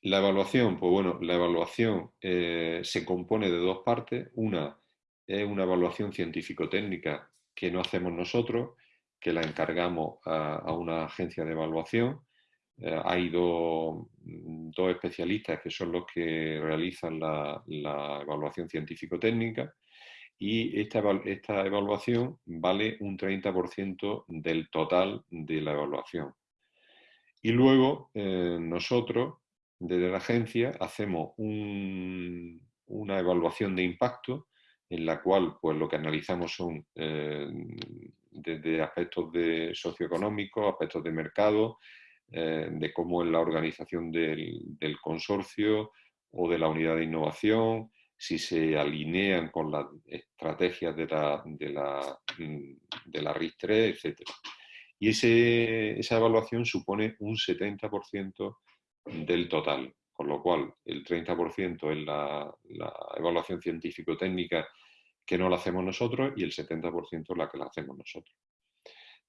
La evaluación, pues bueno, la evaluación eh, se compone de dos partes. Una es una evaluación científico-técnica que no hacemos nosotros, que la encargamos a, una agencia de evaluación. Eh, hay dos, especialistas que son los que realizan la, evaluación científico-técnica y esta, esta evaluación vale un 30% del total de la evaluación. Y luego eh, nosotros desde la agencia hacemos una evaluación de impacto en la cual pues, lo que analizamos son eh, desde aspectos de socioeconómicos, aspectos de mercado, eh, de cómo es la organización del, consorcio o de la unidad de innovación, si se alinean con las estrategias de la, de la, mm, de la RIS-3, etc. Y esa evaluación supone un 70% del total, con lo cual el 30% es la, evaluación científico-técnica que no la hacemos nosotros y el 70% es la que la hacemos nosotros.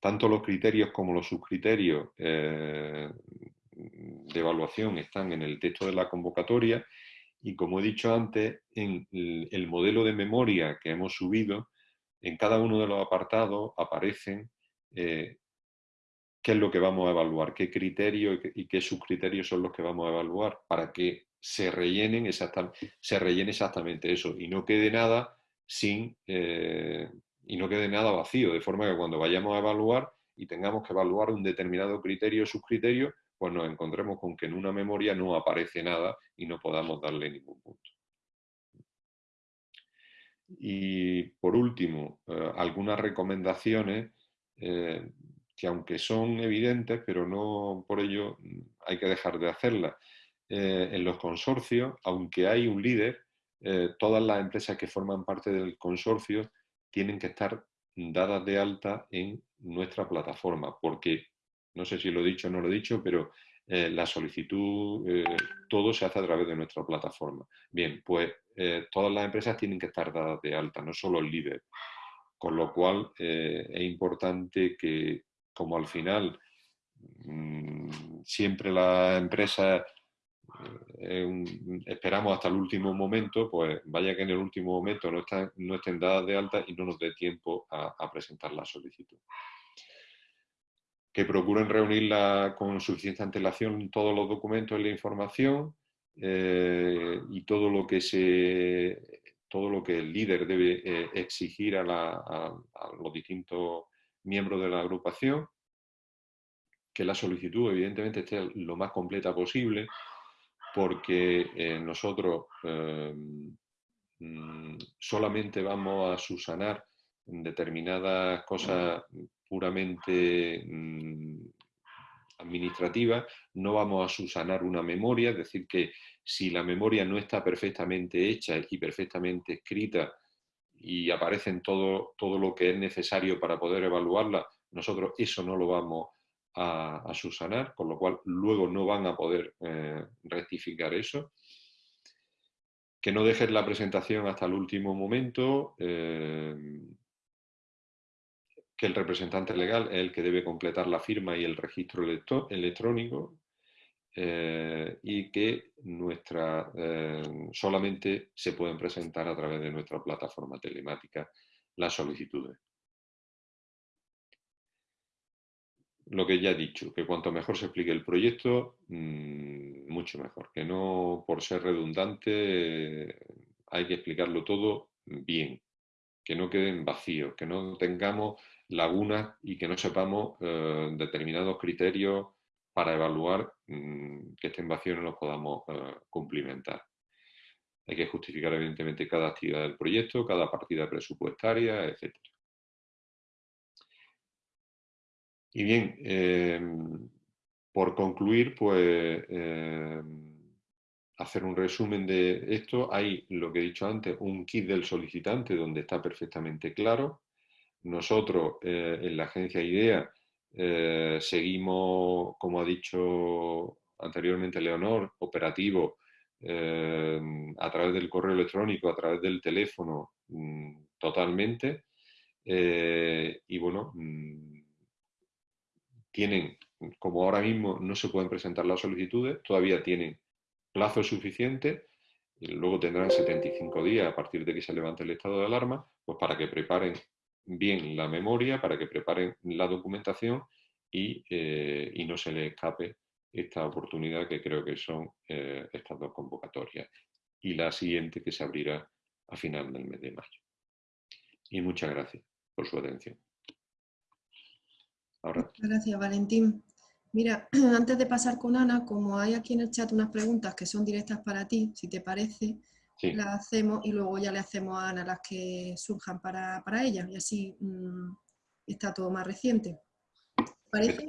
Tanto los criterios como los subcriterios eh, de evaluación están en el texto de la convocatoria y como he dicho antes, en el modelo de memoria que hemos subido, en cada uno de los apartados aparecen eh, qué es lo que vamos a evaluar, qué criterios y qué subcriterios son los que vamos a evaluar para que se, rellenen exactamente, rellene exactamente eso y no quede nada sin eh, y no quede nada vacío, de forma que cuando vayamos a evaluar y tengamos que evaluar un determinado criterio o subcriterio, pues nos encontremos con que en una memoria no aparece nada y no podamos darle ningún punto. Y por último, eh, algunas recomendaciones eh, que aunque son evidentes, pero no por ello hay que dejar de hacerlas. Eh, en los consorcios, aunque hay un líder, todas las empresas que forman parte del consorcio tienen que estar dadas de alta en nuestra plataforma, porque, no sé si lo he dicho o no lo he dicho, pero eh, la solicitud, todo se hace a través de nuestra plataforma. Bien, pues todas las empresas tienen que estar dadas de alta, no solo el líder. Con lo cual es importante que como al final mm, siempre la empresa eh, esperamos hasta el último momento, pues vaya que en el último momento no, no estén dadas de alta y no nos dé tiempo a, presentar la solicitud. Que procuren reunirla con suficiente antelación todos los documentos y la información eh, y todo lo que se todo lo que el líder debe eh, exigir a, a los distintos miembros de la agrupación, que la solicitud evidentemente esté lo más completa posible, porque eh, nosotros eh, mm, solamente vamos a subsanar determinadas cosas puramente mm, administrativas, no vamos a subsanar una memoria, es decir, que si la memoria no está perfectamente hecha y perfectamente escrita y aparecen todo, todo lo que es necesario para poder evaluarla, nosotros eso no lo vamos a, a con lo cual luego no van a poder eh, rectificar eso. Que no dejes la presentación hasta el último momento, eh, que el representante legal es el que debe completar la firma y el registro electrónico, eh, y que nuestra, solamente se pueden presentar a través de nuestra plataforma telemática las solicitudes. Lo que ya he dicho, que cuanto mejor se explique el proyecto, mm, mucho mejor. Que no por ser redundante hay que explicarlo todo bien. Que no queden vacíos, que no tengamos lagunas y que no sepamos eh, determinados criterios para evaluar mm, que estén vacíos no los podamos eh, cumplimentar. Hay que justificar evidentemente cada actividad del proyecto, cada partida presupuestaria, etc. Y bien, em, por concluir, pues em, hacer un resumen de esto. Hay, lo que he dicho antes, un kit del solicitante donde está perfectamente claro. Nosotros, eh, en la agencia IDEA, eh, seguimos, como ha dicho anteriormente Leonor, operativo eh, a través del correo electrónico, a través del teléfono, mm, totalmente. Eh, y bueno, mm, tienen, como ahora mismo no se pueden presentar las solicitudes, todavía tienen plazo suficiente, y luego tendrán 75 días a partir de que se levante el estado de alarma, pues para que preparen bien la memoria, para que preparen la documentación y, eh, y no se les escape esta oportunidad que creo que son eh, estas dos convocatorias y la siguiente que se abrirá a final del mes de mayo. Y muchas gracias por su atención. Ahora. Gracias, Valentín. Mira, antes de pasar con Ana, como hay aquí en el chat unas preguntas que son directas para ti, si te parece, las hacemos y luego ya le hacemos a Ana las que surjan para, ella y así mm, está todo más reciente. ¿Te parece?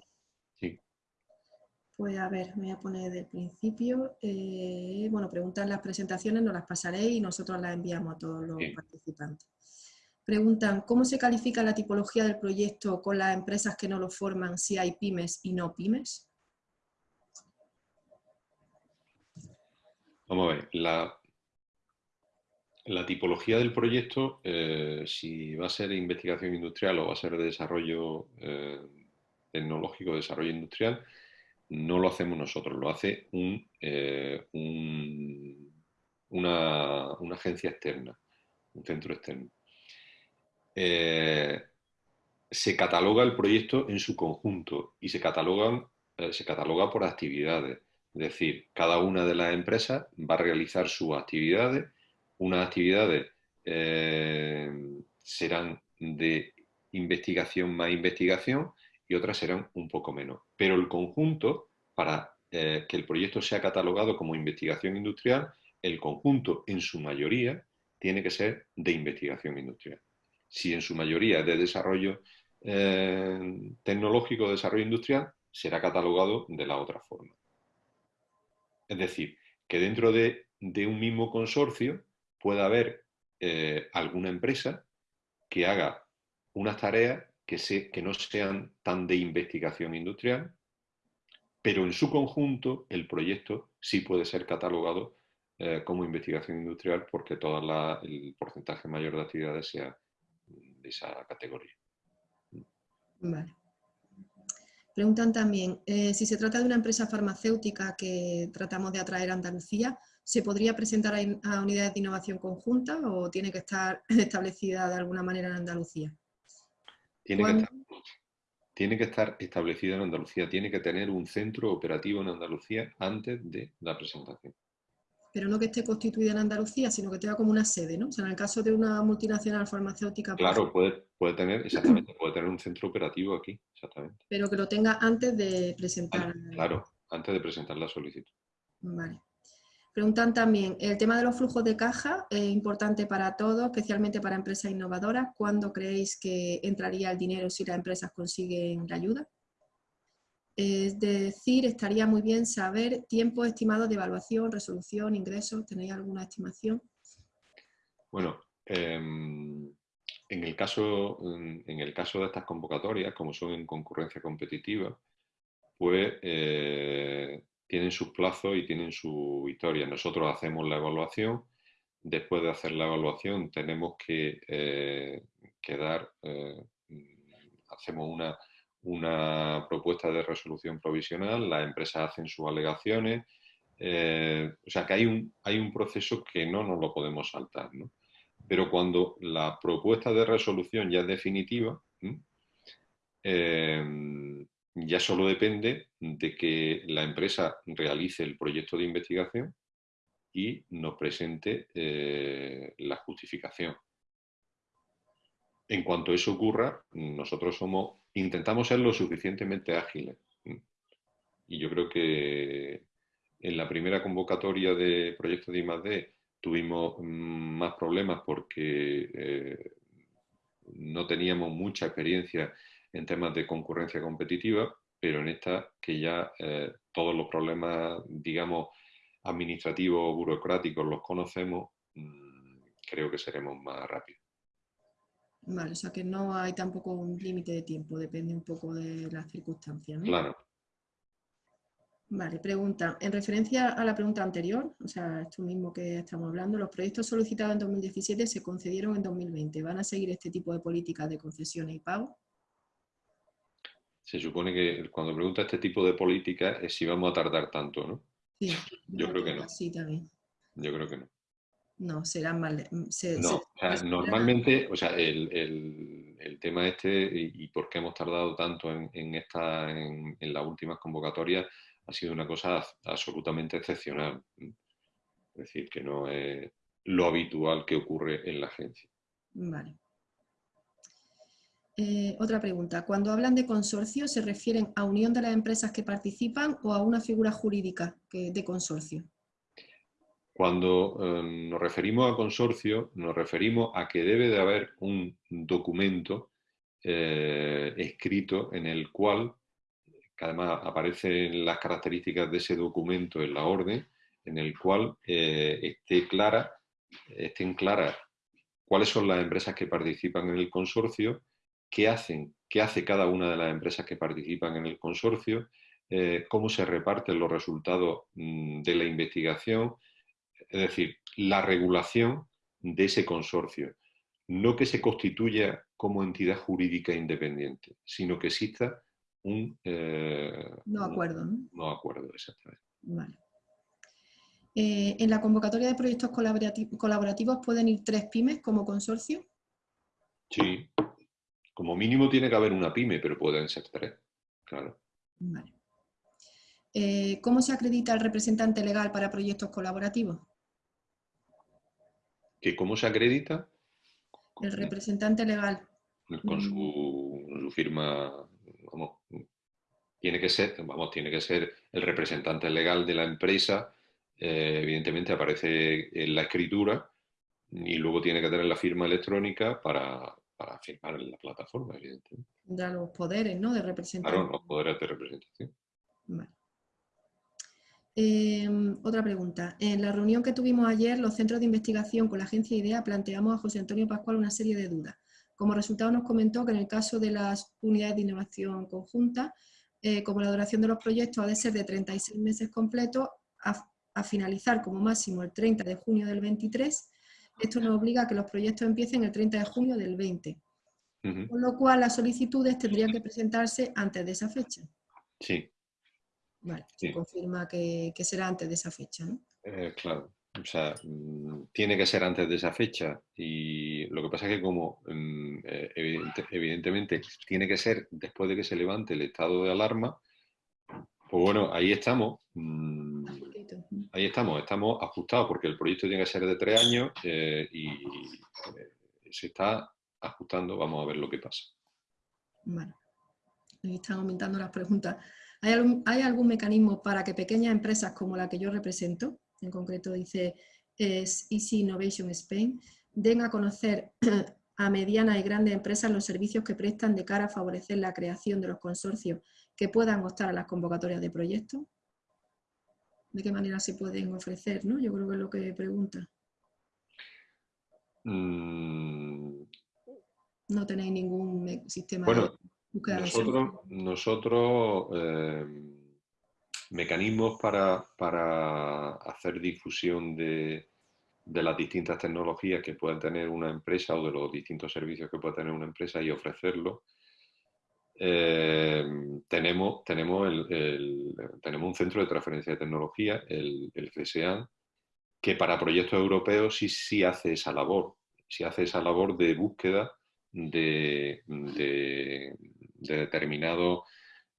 Pues a ver, me voy a poner del principio. Eh, bueno, preguntan las presentaciones, nos las pasaré y nosotros las enviamos a todos los participantes. Preguntan, ¿cómo se califica la tipología del proyecto con las empresas que no lo forman si hay pymes y no pymes? Vamos a ver, la, la tipología del proyecto, eh, si va a ser investigación industrial o va a ser de desarrollo eh, tecnológico, desarrollo industrial, no lo hacemos nosotros, lo hace eh, una, agencia externa, un centro externo. Eh, se cataloga el proyecto en su conjunto y se, catalogan, eh, se cataloga por actividades. Es decir, cada una de las empresas va a realizar sus actividades. Unas actividades serán de investigación más investigación y otras serán un poco menos. Pero el conjunto, para eh, que el proyecto sea catalogado como investigación industrial, el conjunto en su mayoría tiene que ser de investigación industrial. Si en su mayoría de desarrollo eh, tecnológico, desarrollo industrial, será catalogado de la otra forma. Es decir, que dentro de, un mismo consorcio pueda haber eh, alguna empresa que haga unas tareas que, no sean tan de investigación industrial, pero en su conjunto el proyecto sí puede ser catalogado eh, como investigación industrial porque todo el porcentaje mayor de actividades sea de esa categoría. Vale. Preguntan también, eh, si se trata de una empresa farmacéutica que tratamos de atraer a Andalucía, ¿se podría presentar a unidades de innovación conjunta o tiene que estar establecida de alguna manera en Andalucía? Tiene que, estar, tiene que, estar, establecido en Andalucía, tiene que tener un centro operativo en Andalucía antes de la presentación. Pero no que esté constituida en Andalucía, sino que tenga como una sede, ¿no? O sea, en el caso de una multinacional farmacéutica... Pues claro, puede, puede tener, exactamente, puede tener un centro operativo aquí, exactamente. Pero que lo tenga antes de presentar... Claro, antes de presentar la solicitud. Vale. Preguntan también, el tema de los flujos de caja es importante para todos, especialmente para empresas innovadoras. ¿Cuándo creéis que entraría el dinero si las empresas consiguen la ayuda? Es decir, estaría muy bien saber tiempo estimado de evaluación, resolución, ingresos. ¿Tenéis alguna estimación? Bueno, em, en, el caso, en el caso de estas convocatorias, como son en concurrencia competitiva, pues eh, tienen sus plazos y tienen su historia. Nosotros hacemos la evaluación, después de hacer la evaluación tenemos que, eh, dar, eh, hacemos una, una, propuesta de resolución provisional, las empresas hacen sus alegaciones, eh, o sea que hay un, hay un proceso que no nos lo podemos saltar. Pero cuando la propuesta de resolución ya es definitiva, ya solo depende de que la empresa realice el proyecto de investigación y nos presente eh, la justificación. En cuanto eso ocurra, nosotros somos, intentamos ser lo suficientemente ágiles. Y yo creo que en la primera convocatoria de proyectos de I+.D. tuvimos mm, más problemas porque eh, no teníamos mucha experiencia en temas de concurrencia competitiva, pero en esta que ya eh, todos los problemas, digamos, administrativos o burocráticos los conocemos, mm, creo que seremos más rápidos. Vale, o sea que no hay tampoco un límite de tiempo, depende un poco de las circunstancias. ¿no? Claro. Vale, pregunta. En referencia a la pregunta anterior, o sea, esto mismo que estamos hablando, los proyectos solicitados en 2017 se concedieron en 2020. ¿Van a seguir este tipo de políticas de concesiones y pago? Se supone que cuando pregunta este tipo de políticas es si vamos a tardar tanto, ¿no? Sí, Yo creo que no. Sí, también. Yo creo que no. No, serán más... le- mm, se- No, se- o sea, se- normalmente, o sea, el, el- el tema este y, y por qué hemos tardado tanto en, en esta, en, en las últimas convocatorias ha sido una cosa absolutamente excepcional. Es decir, que no es lo habitual que ocurre en la agencia. Vale. Eh, otra pregunta. Cuando hablan de consorcio, ¿se refieren a unión de las empresas que participan o a una figura jurídica de consorcio? Cuando eh, nos referimos a consorcio, nos referimos a que debe de haber un documento eh, escrito en el cual, que además aparecen las características de ese documento en la orden, en el cual eh, esté clara, estén claras cuáles son las empresas que participan en el consorcio, qué hacen, qué hace cada una de las empresas que participan en el consorcio, cómo se reparten los resultados mm, de la investigación, es decir, la regulación de ese consorcio. No que se constituya como entidad jurídica independiente, sino que exista un... eh, No acuerdo, ¿no? no acuerdo, exactamente. Vale. Eh, en la convocatoria de proyectos colaborati- colaborativos pueden ir tres pymes como consorcio. Sí, como mínimo tiene que haber una pyme, pero pueden ser tres, claro. Vale. Eh, ¿Cómo se acredita el representante legal para proyectos colaborativos? ¿Que ¿Cómo se acredita? El representante legal. Con su, su firma, vamos, tiene que ser, vamos, tiene que ser el representante legal de la empresa, eh, evidentemente aparece en la escritura y luego tiene que tener la firma electrónica para, para firmar en la plataforma, evidentemente. Tendrá los poderes, ¿no? De representante. Claro, los poderes de representación. Vale. Eh, otra pregunta. En la reunión que tuvimos ayer, los centros de investigación con la agencia IDEA planteamos a José Antonio Pascual una serie de dudas. Como resultado nos comentó que en el caso de las unidades de innovación conjunta, eh, como la duración de los proyectos ha de ser de 36 meses completos, a, a finalizar como máximo el 30 de junio del 23, esto nos obliga a que los proyectos empiecen el 30 de junio del 20, Ujú, con lo cual las solicitudes tendrían que presentarse antes de esa fecha. Sí, Vale, Sí. se confirma que, que será antes de esa fecha, ¿no? eh, claro. O sea, mm, tiene que ser antes de esa fecha y lo que pasa es que como mm, eh, evidente- evidentemente tiene que ser después de que se levante el estado de alarma, pues bueno, ahí estamos. mm. Ahí estamos, estamos ajustados porque el proyecto tiene que ser de tres años eh, y se está ajustando, vamos a ver lo que pasa. Vale. Ahí están aumentando las preguntas. ¿Hay algún, ¿Hay algún mecanismo para que pequeñas empresas como la que yo represento, en concreto dice es Easy Innovation Spain, den a conocer a medianas y grandes empresas los servicios que prestan de cara a favorecer la creación de los consorcios que puedan optar a las convocatorias de proyectos? ¿De qué manera se pueden ofrecer? ¿no? Yo creo que es lo que pregunta. Mm, No tenéis ningún sistema Bueno, nosotros, nosotros eh, mecanismos para, para hacer difusión de, de las distintas tecnologías que pueda tener una empresa o de los distintos servicios que pueda tener una empresa y ofrecerlo. Eh, tenemos, tenemos, el, tenemos un centro de transferencia de tecnología, el, el CSEAN, que para proyectos europeos sí, sí hace esa labor, sí hace esa labor de búsqueda de, de determinado,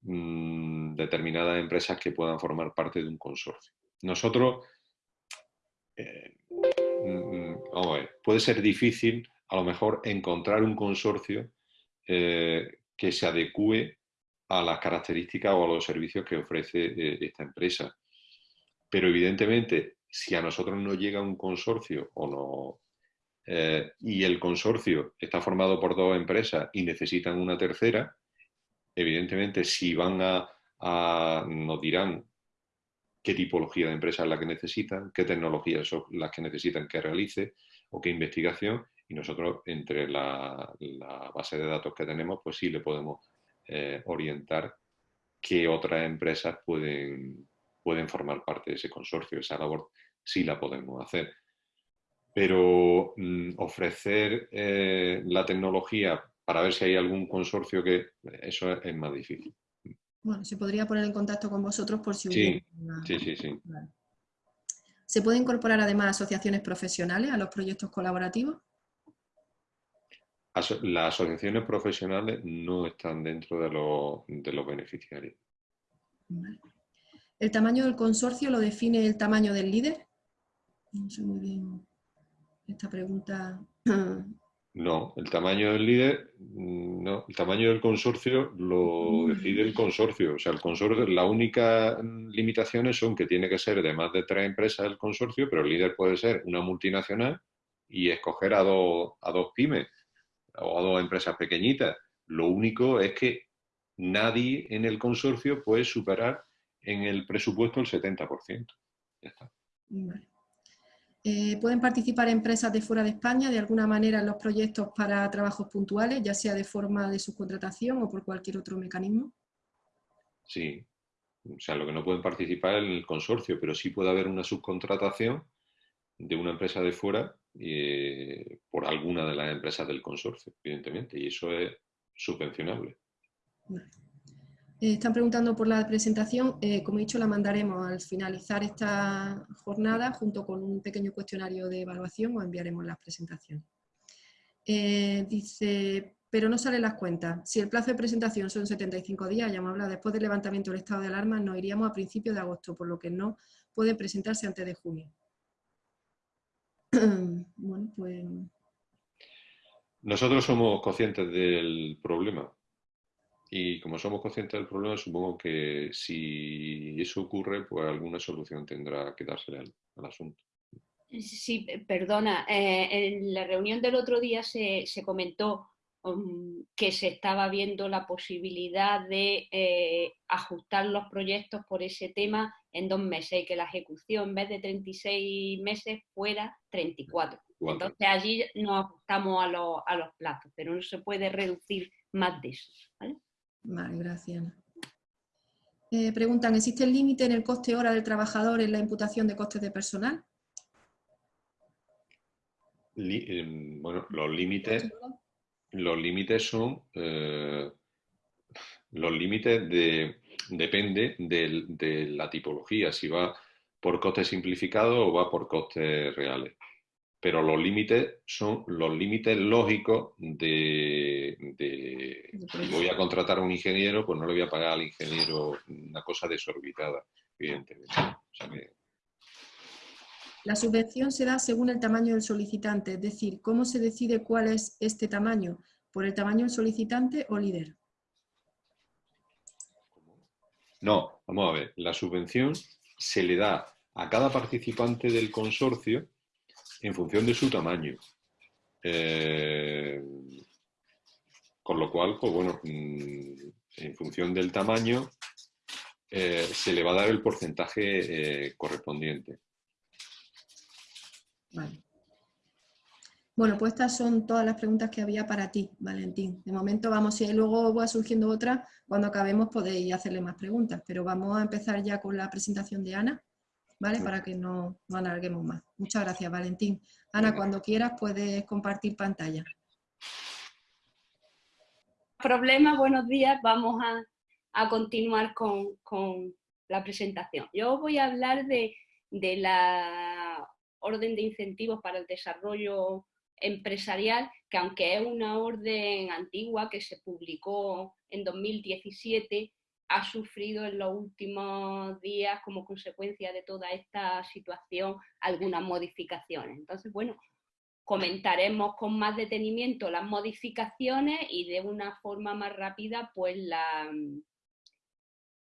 mm, determinadas empresas que puedan formar parte de un consorcio. Nosotros, eh, mm, vamos a ver, puede ser difícil a lo mejor encontrar un consorcio eh, que se adecue a las características o a los servicios que ofrece eh, esta empresa. Pero evidentemente, si a nosotros nos llega un consorcio o no, y el consorcio está formado por dos empresas y necesitan una tercera, evidentemente si van a, nos dirán qué tipología de empresa es la que necesitan, qué tecnologías son las que necesitan que realice o qué investigación, y Y nosotros, entre la, base de datos que tenemos, pues sí le podemos eh, orientar qué otras empresas pueden, pueden formar parte de ese consorcio. Esa labor sí la podemos hacer. Pero mm, ofrecer eh, la tecnología para ver si hay algún consorcio que eso es, más difícil. Bueno, se podría poner en contacto con vosotros por si sí, Sí, sí, sí. ¿Se puede incorporar además asociaciones profesionales a los proyectos colaborativos? Las asociaciones profesionales no están dentro de los, beneficiarios. ¿El tamaño del consorcio lo define el tamaño del líder? No sé muy bien esta pregunta. No, el tamaño del líder, mm, no, el tamaño del consorcio lo decide el consorcio. O sea, el consorcio, la única limitaciones son que tiene que ser de más de tres empresas el consorcio, pero el líder puede ser una multinacional y escoger a dos, a dos pymes o a dos empresas pequeñitas. Lo único es que nadie en el consorcio puede superar en el presupuesto el 70%. Ya está. Eh, ¿Pueden participar empresas de fuera de España de alguna manera en los proyectos para trabajos puntuales, ya sea de forma de subcontratación o por cualquier otro mecanismo? Sí, o sea, lo que no pueden participar es en el consorcio, pero sí puede haber una subcontratación de una empresa de fuera eh, por alguna de las empresas del consorcio, evidentemente, y eso es subvencionable. Eh, están preguntando por la presentación. Eh, como he dicho, la mandaremos al finalizar esta jornada junto con un pequeño cuestionario de evaluación o enviaremos las presentaciones. Eh, dice, pero no salen las cuentas. Si el plazo de presentación son 75 días, ya hemos hablado, después del levantamiento del estado de alarma nos iríamos a principios de agosto, por lo que no puede presentarse antes de junio. bueno, pues... Nosotros somos conscientes del problema y como somos conscientes del problema, supongo que si eso ocurre, pues alguna solución tendrá que darse al, asunto. Sí, perdona, eh, en la reunión del otro día se, comentó um, que se estaba viendo la posibilidad de eh, ajustar los proyectos por ese tema en dos meses y que la ejecución en vez de 36 meses fuera 34. Entonces allí nos ajustamos a, a los plazos, pero no se puede reducir más de eso. ¿Vale? Gracias. Eh, preguntan, ¿existe el límite en el coste hora del trabajador en la imputación de costes de personal? Em, bueno, los límites, los límites son, eh, los límites de, depende de la tipología, si va por costes simplificados o va por costes reales pero los límites son los límites lógicos de, si voy a contratar a un ingeniero, pues no le voy a pagar al ingeniero una cosa desorbitada, evidentemente. La subvención se da según el tamaño del solicitante, es decir, ¿cómo se decide cuál es este tamaño? ¿Por el tamaño del solicitante o líder? No, vamos a ver, la subvención se le da a cada participante del consorcio en función de su tamaño. Eh, con lo cual, pues bueno, mm, en función del tamaño eh, se le va a dar el porcentaje eh, correspondiente. Bueno, pues estas son todas las preguntas que había para ti, Valentín. De momento vamos, si luego va surgiendo otra, cuando acabemos podéis hacerle más preguntas, pero vamos a empezar ya con la presentación de Ana. ¿Vale? Para que no, no alarguemos más. Muchas gracias, Valentín. Ana, cuando quieras puedes compartir pantalla. Problema, buenos días. Vamos a, continuar con, la presentación. Yo voy a hablar de, de la orden de incentivos para el desarrollo empresarial, que aunque es una orden antigua que se publicó en 2017, ha sufrido en los últimos días como consecuencia de toda esta situación algunas modificaciones. Entonces, bueno, comentaremos con más detenimiento las modificaciones y de una forma más rápida pues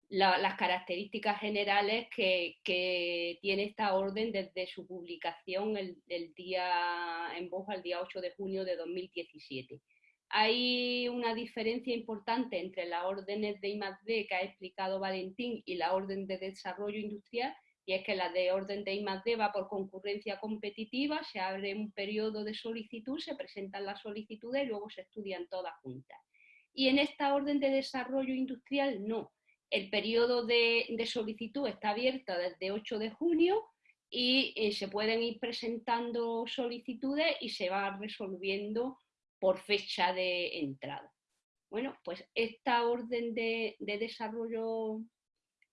las características generales que, tiene esta orden desde su publicación el, el día en voz al día 8 de junio de 2017 hay una diferencia importante entre las órdenes de I+.D. que ha explicado Valentín y la orden de desarrollo industrial, y es que la de orden de I+D va por concurrencia competitiva, se abre un periodo de solicitud, se presentan las solicitudes y luego se estudian todas juntas. Y en esta orden de desarrollo industrial no. El periodo de, solicitud está abierto desde 8 de junio y eh, se pueden ir presentando solicitudes y se va resolviendo por fecha de entrada. Bueno, pues esta orden de, de desarrollo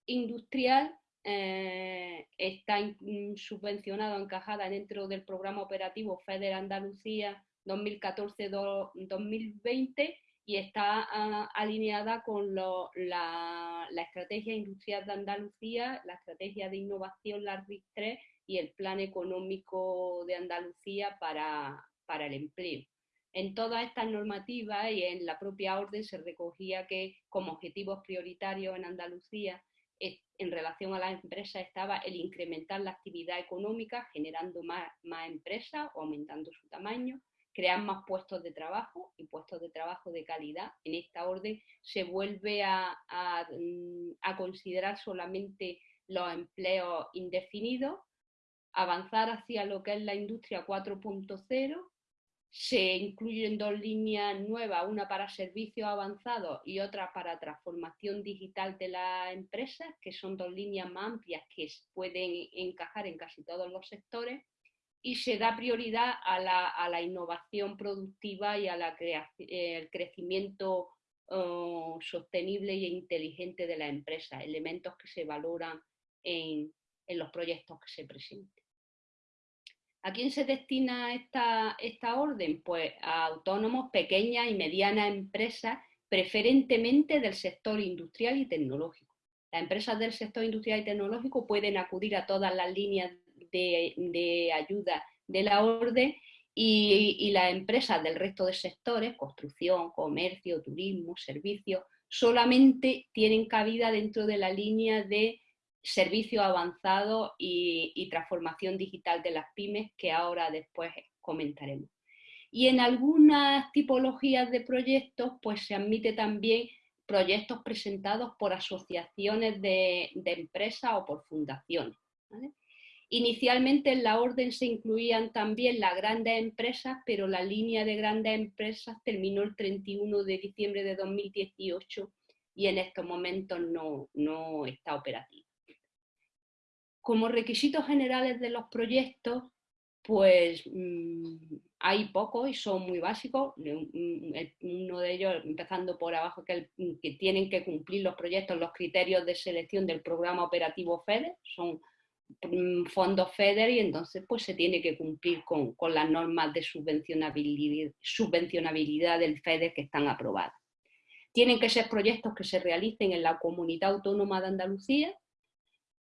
industrial eh, está subvencionada o encajada dentro del programa operativo FEDER Andalucía 2014-2020 y está ah, alineada con la, estrategia industrial de Andalucía, la estrategia de innovación, la RIC 3 y el plan económico de Andalucía para el empleo. En todas estas normativas y en la propia orden se recogía que como objetivos prioritarios en Andalucía en relación a las empresas estaba el incrementar la actividad económica generando más, más empresas o aumentando su tamaño, crear más puestos de trabajo y puestos de trabajo de calidad. En esta orden se vuelve a, a, mm, a considerar solamente los empleos indefinidos, avanzar hacia lo que es la industria 4.0, se incluyen dos líneas nuevas, una para servicios avanzados y otra para transformación digital de las empresas, que son dos líneas más amplias que pueden encajar en casi todos los sectores, y se da prioridad a la, innovación productiva y al crecimiento oh, sostenible e inteligente de la empresa, elementos que se valoran en los proyectos que se presenten. ¿A quién se destina esta, esta orden? Pues a autónomos, pequeñas y medianas empresas, preferentemente del sector industrial y tecnológico. Las empresas del sector industrial y tecnológico pueden acudir a todas las líneas de, ayuda de la orden y, y, las empresas del resto de sectores, construcción, comercio, turismo, servicios, solamente tienen cabida dentro de la línea de servicios avanzados y, transformación digital de las pymes que ahora después comentaremos. Y en algunas tipologías de proyectos pues se admite también proyectos presentados por asociaciones de, empresas o por fundaciones. Inicialmente en la orden se incluían también las grandes empresas, pero la línea de grandes empresas terminó el 31 de diciembre de 2018 y en estos momentos no, no está operativa. Como requisitos generales de los proyectos, pues mm, hay pocos y son muy básicos. Uno de ellos, empezando por abajo, que, que, tienen que cumplir los proyectos, los criterios de selección del programa operativo FEDER, son mm, fondos FEDER y entonces pues se tiene que cumplir con, las normas de subvencionabilidad del FEDER que están aprobadas. Tienen que ser proyectos que se realicen en la Comunidad Autónoma de Andalucía,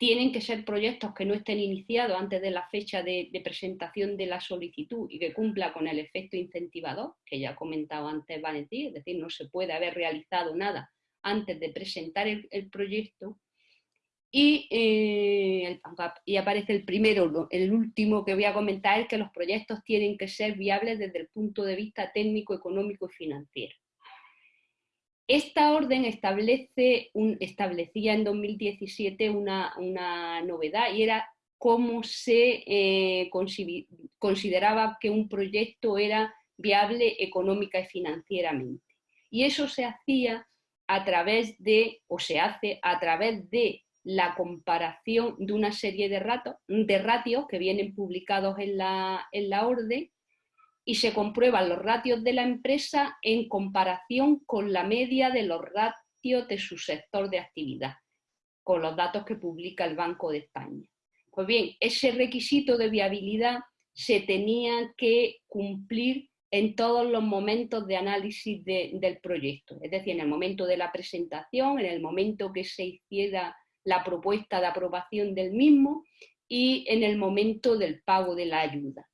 tienen que ser proyectos que no estén iniciados antes de la fecha de, presentación de la solicitud y que cumpla con el efecto incentivador, que ya ha comentado antes Valentín, es decir, no se puede haber realizado nada antes de presentar el, proyecto. Y, eh, y, aparece el primero, el último que voy a comentar es que los proyectos tienen que ser viables desde el punto de vista técnico, económico y financiero. Esta orden establecía en 2017 una, novedad y era cómo se eh, consideraba que un proyecto era viable económica y financieramente. Y eso se hacía a través de, o se hace a través de la comparación de una serie de, de ratios que vienen publicados en la orden y se comprueban los ratios de la empresa en comparación con la media de los ratios de su sector de actividad, con los datos que publica el Banco de España. Pues bien, ese requisito de viabilidad se tenía que cumplir en todos los momentos de análisis del proyecto, es decir, en el momento de la presentación, en el momento que se hiciera la propuesta de aprobación del mismo y en el momento del pago de la ayuda.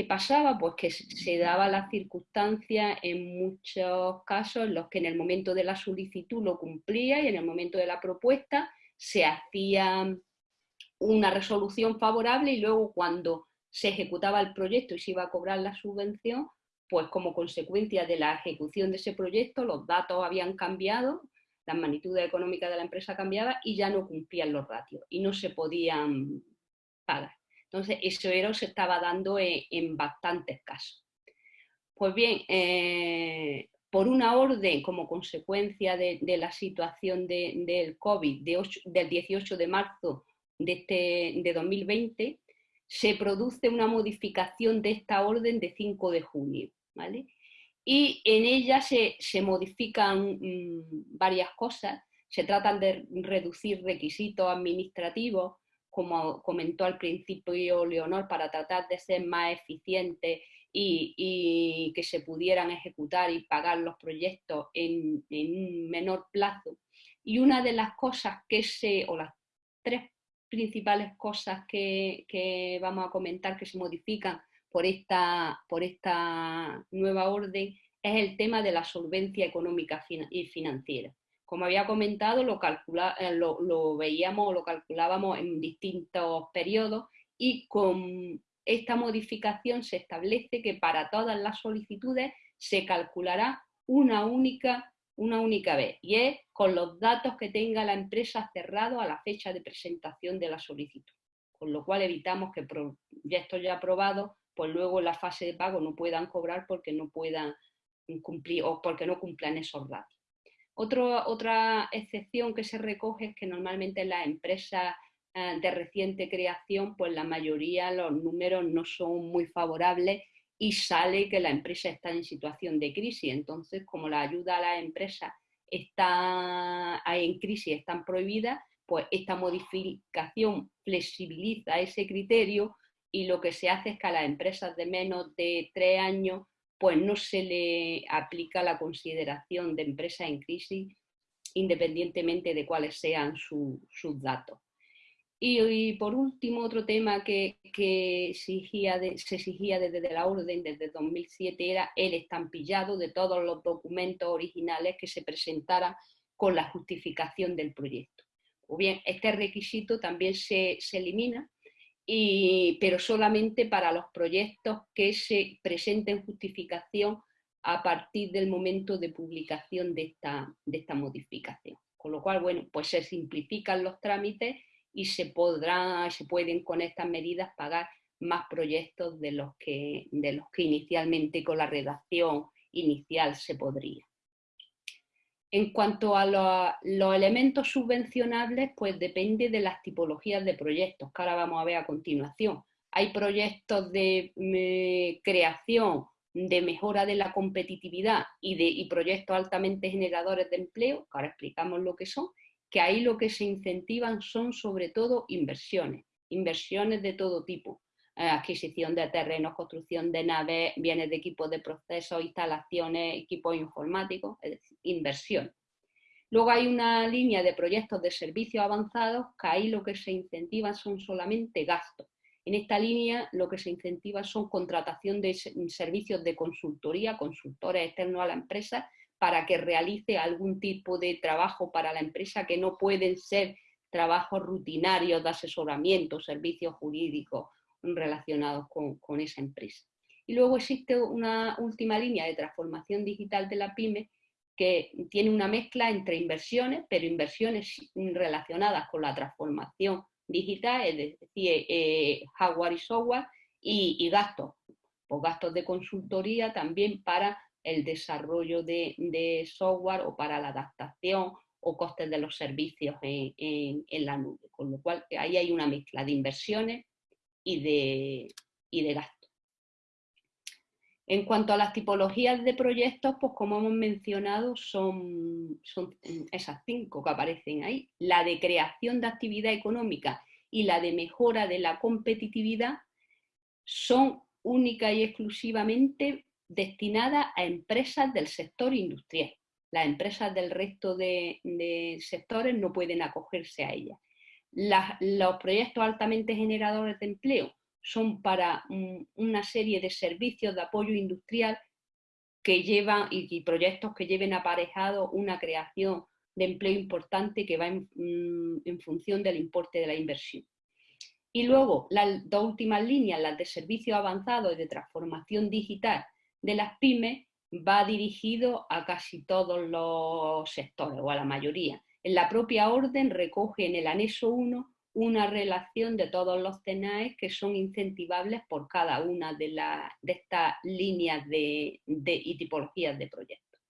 ¿Qué pasaba? Pues que se daba la circunstancia en muchos casos en los que en el momento de la solicitud lo cumplía y en el momento de la propuesta se hacía una resolución favorable y luego cuando se ejecutaba el proyecto y se iba a cobrar la subvención, pues como consecuencia de la ejecución de ese proyecto los datos habían cambiado, las magnitudes económicas de la empresa cambiaban y ya no cumplían los ratios y no se podían pagar. Entonces, eso se estaba dando en, bastantes casos. Pues bien, eh, por una orden como consecuencia de, la situación del COVID del 18 de marzo de, este, de 2020, se produce una modificación de esta orden de 5 de junio. ¿vale? Y en ella se, modifican mm, varias cosas, se tratan de reducir requisitos administrativos, como comentó al principio Leonor, para tratar de ser más eficientes y, que se pudieran ejecutar y pagar los proyectos en, un menor plazo. Y una de las cosas que se, o las tres principales cosas que, vamos a comentar que se modifican por esta, por esta nueva orden es el tema de la solvencia económica y financiera. Como había comentado, lo, eh, lo, lo veíamos, lo calculábamos en distintos periodos y con esta modificación se establece que para todas las solicitudes se calculará una única, una única vez y es con los datos que tenga la empresa cerrado a la fecha de presentación de la solicitud. Con lo cual evitamos que proyectos ya aprobados, pues luego en la fase de pago no puedan cobrar porque no puedan cumplir o porque no cumplan esos datos otra excepción que se recoge es que normalmente las empresas eh, de reciente creación, pues la mayoría los números no son muy favorables y sale que la empresa está en situación de crisis. Entonces, como la ayuda a las empresas está en crisis, están prohibidas, pues esta modificación flexibiliza ese criterio y lo que se hace es que a las empresas de menos de tres años pues no se le aplica la consideración de empresa en crisis independientemente de cuáles sean sus datos. Y, por último, otro tema que, exigía se exigía desde la orden, desde 2007, era el estampillado de todos los documentos originales que se presentaran con la justificación del proyecto. O bien, este requisito también se elimina pero solamente para los proyectos que se presenten justificación a partir del momento de publicación de esta, de esta modificación. Con lo cual, bueno, pues se simplifican los trámites y se, podrá, se pueden con estas medidas pagar más proyectos de los que, de los que inicialmente con la redacción inicial se podría. En cuanto a los, elementos subvencionables, pues depende de las tipologías de proyectos, que ahora vamos a ver a continuación. Hay proyectos de mm, creación, de mejora de la competitividad y, de, proyectos altamente generadores de empleo, que ahora explicamos lo que son, que ahí lo que se incentivan son sobre todo inversiones, inversiones de todo tipo, adquisición de terrenos, construcción de naves, bienes de equipos de procesos, instalaciones, equipos informáticos, es decir, inversión. Luego hay una línea de proyectos de servicios avanzados que ahí lo que se incentiva son solamente gastos. En esta línea lo que se incentiva son contratación de servicios de consultoría, consultores externos a la empresa, para que realice algún tipo de trabajo para la empresa que no pueden ser trabajos rutinarios de asesoramiento, servicios jurídicos relacionados con, esa empresa. Y luego existe una última línea de transformación digital de la PyME que tiene una mezcla entre inversiones, pero inversiones relacionadas con la transformación digital, es decir, eh, hardware y software, y, gastos, pues gastos de consultoría también para el desarrollo de, software o para la adaptación o costes de los servicios en, en, la nube. Con lo cual ahí hay una mezcla de inversiones y de, y de gastos. En cuanto a las tipologías de proyectos, pues como hemos mencionado, son, son esas cinco que aparecen ahí. La de creación de actividad económica y la de mejora de la competitividad son única y exclusivamente destinadas a empresas del sector industrial. Las empresas del resto de, de sectores no pueden acogerse a ellas los proyectos altamente generadores de empleo son para una serie de servicios de apoyo industrial que llevan y, proyectos que lleven aparejado una creación de empleo importante que va en, mm, en función del importe de la inversión. Y luego, las dos últimas líneas, las de servicios avanzados y de transformación digital de las pymes, va dirigido a casi todos los sectores o a la mayoría. En la propia orden recoge en el anexo 1 una relación de todos los TENAES que son incentivables por cada una de, estas líneas de, y tipologías de proyectos.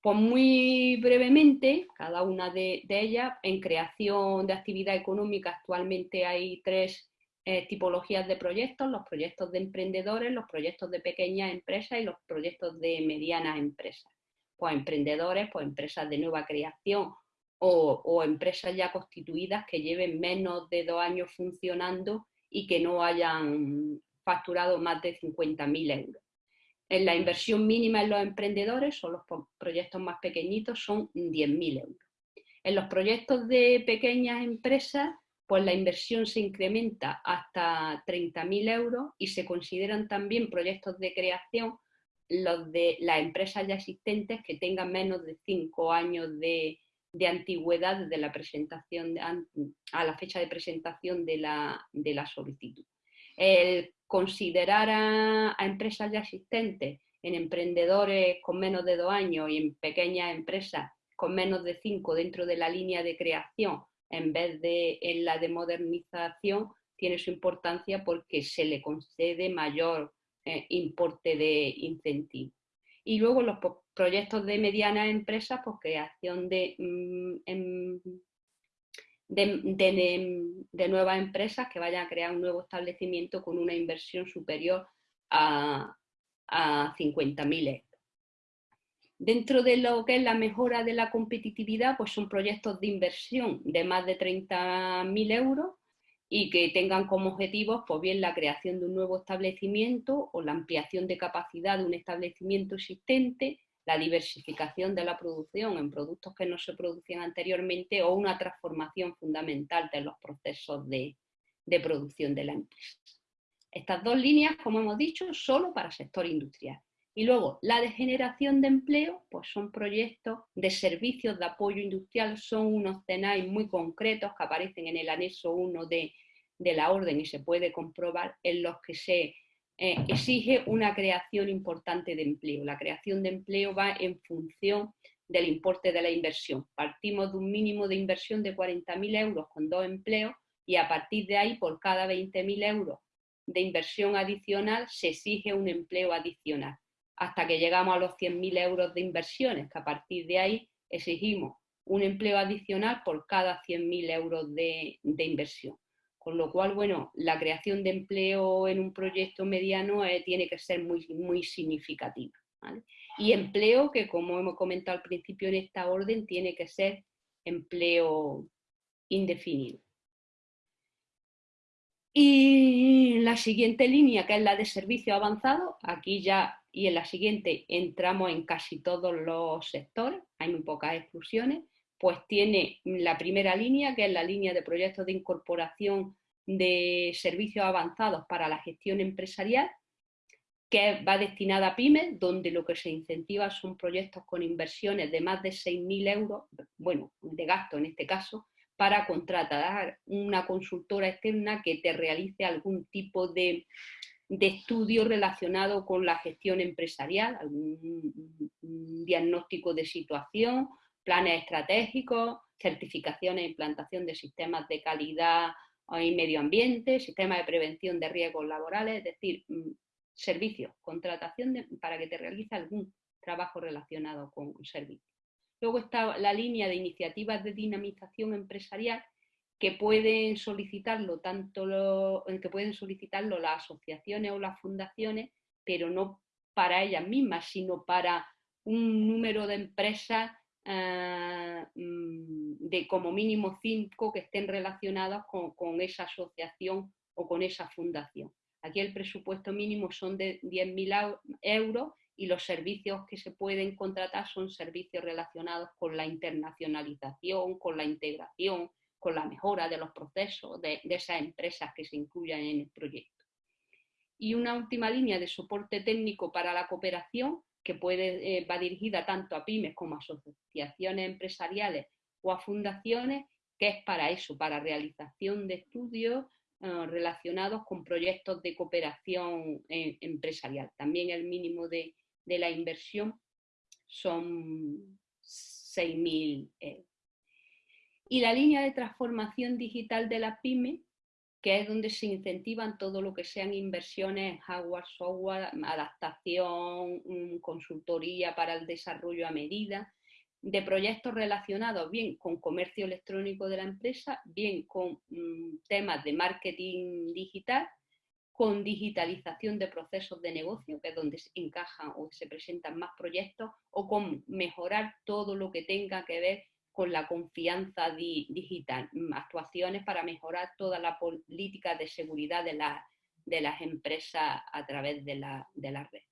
Pues muy brevemente, cada una de, ellas, en creación de actividad económica actualmente hay tres eh, tipologías de proyectos, los proyectos de emprendedores, los proyectos de pequeñas empresas y los proyectos de medianas empresas. Pues emprendedores, pues empresas de nueva creación o, empresas ya constituidas que lleven menos de dos años funcionando y que no hayan facturado más de 50.000 euros. En la inversión mínima en los emprendedores, o los proyectos más pequeñitos, son 10.000 euros. En los proyectos de pequeñas empresas, pues la inversión se incrementa hasta 30.000 euros y se consideran también proyectos de creación los de las empresas ya existentes que tengan menos de 5 años de, antigüedad de la presentación a la fecha de presentación de la, de la solicitud. El considerar a, empresas ya existentes en emprendedores con menos de dos años y en pequeñas empresas con menos de cinco dentro de la línea de creación en vez de en la de modernización tiene su importancia porque se le concede mayor eh, importe de incentivo. Y luego los proyectos de medianas empresas, pues creación de, mm, em, de, nuevas empresas que vayan a crear un nuevo establecimiento con una inversión superior a, a 50.000 euros. Dentro de lo que es la mejora de la competitividad, pues son proyectos de inversión de más de 30.000 euros y que tengan como objetivos pues bien la creación de un nuevo establecimiento o la ampliación de capacidad de un establecimiento existente, la diversificación de la producción en productos que no se producían anteriormente o una transformación fundamental de los procesos de, de producción de la empresa. Estas dos líneas, como hemos dicho, solo para sector industrial. Y luego, la de generación de empleo, pues son proyectos de servicios de apoyo industrial, son unos CENAI muy concretos que aparecen en el anexo 1 de, la orden y se puede comprobar en los que se eh, exige una creación importante de empleo. La creación de empleo va en función del importe de la inversión. Partimos de un mínimo de inversión de 40.000 euros con dos empleos y a partir de ahí, por cada 20.000 euros de inversión adicional, se exige un empleo adicional hasta que llegamos a los 100.000 euros de inversiones, que a partir de ahí exigimos un empleo adicional por cada 100.000 euros de, inversión. Con lo cual, bueno, la creación de empleo en un proyecto mediano eh, tiene que ser muy, muy significativa. Y empleo que, como hemos comentado al principio en esta orden, tiene que ser empleo indefinido. Y la siguiente línea, que es la de servicio avanzado, aquí ya y en la siguiente entramos en casi todos los sectores, hay muy pocas exclusiones, pues tiene la primera línea, que es la línea de proyectos de incorporación de servicios avanzados para la gestión empresarial, que va destinada a pymes, donde lo que se incentiva son proyectos con inversiones de más de 6.000 euros, bueno, de gasto en este caso, para contratar una consultora externa que te realice algún tipo de estudio relacionado con la gestión empresarial, algún diagnóstico de situación, planes estratégicos, certificaciones e implantación de sistemas de calidad y medio ambiente, sistemas de prevención de riesgos laborales, es decir, mm, servicios, contratación para que te realice algún trabajo relacionado con un servicio. Luego está la línea de iniciativas de dinamización empresarial, que pueden solicitarlo tanto lo, que pueden solicitarlo las asociaciones o las fundaciones, pero no para ellas mismas, sino para un número de empresas eh, mm, de como mínimo cinco que estén relacionadas con, con, esa asociación o con esa fundación. Aquí el presupuesto mínimo son de 10.000 euros y los servicios que se pueden contratar son servicios relacionados con la internacionalización, con la integración, con la mejora de los procesos de, esas empresas que se incluyan en el proyecto. Y una última línea de soporte técnico para la cooperación, que puede, eh, va dirigida tanto a pymes como a asociaciones empresariales o a fundaciones, que es para eso, para realización de estudios eh, relacionados con proyectos de cooperación eh, empresarial. También el mínimo de, de la inversión son 6.000 euros. Y la línea de transformación digital de la PyME, que es donde se incentivan todo lo que sean inversiones, hardware, software, adaptación, mm, consultoría para el desarrollo a medida, de proyectos relacionados bien con comercio electrónico de la empresa, bien con mm, temas de marketing digital, con digitalización de procesos de negocio, que es donde se encajan o se presentan más proyectos, o con mejorar todo lo que tenga que ver con la confianza digital, actuaciones para mejorar toda la política de seguridad de, de las empresas a través de la, de la red.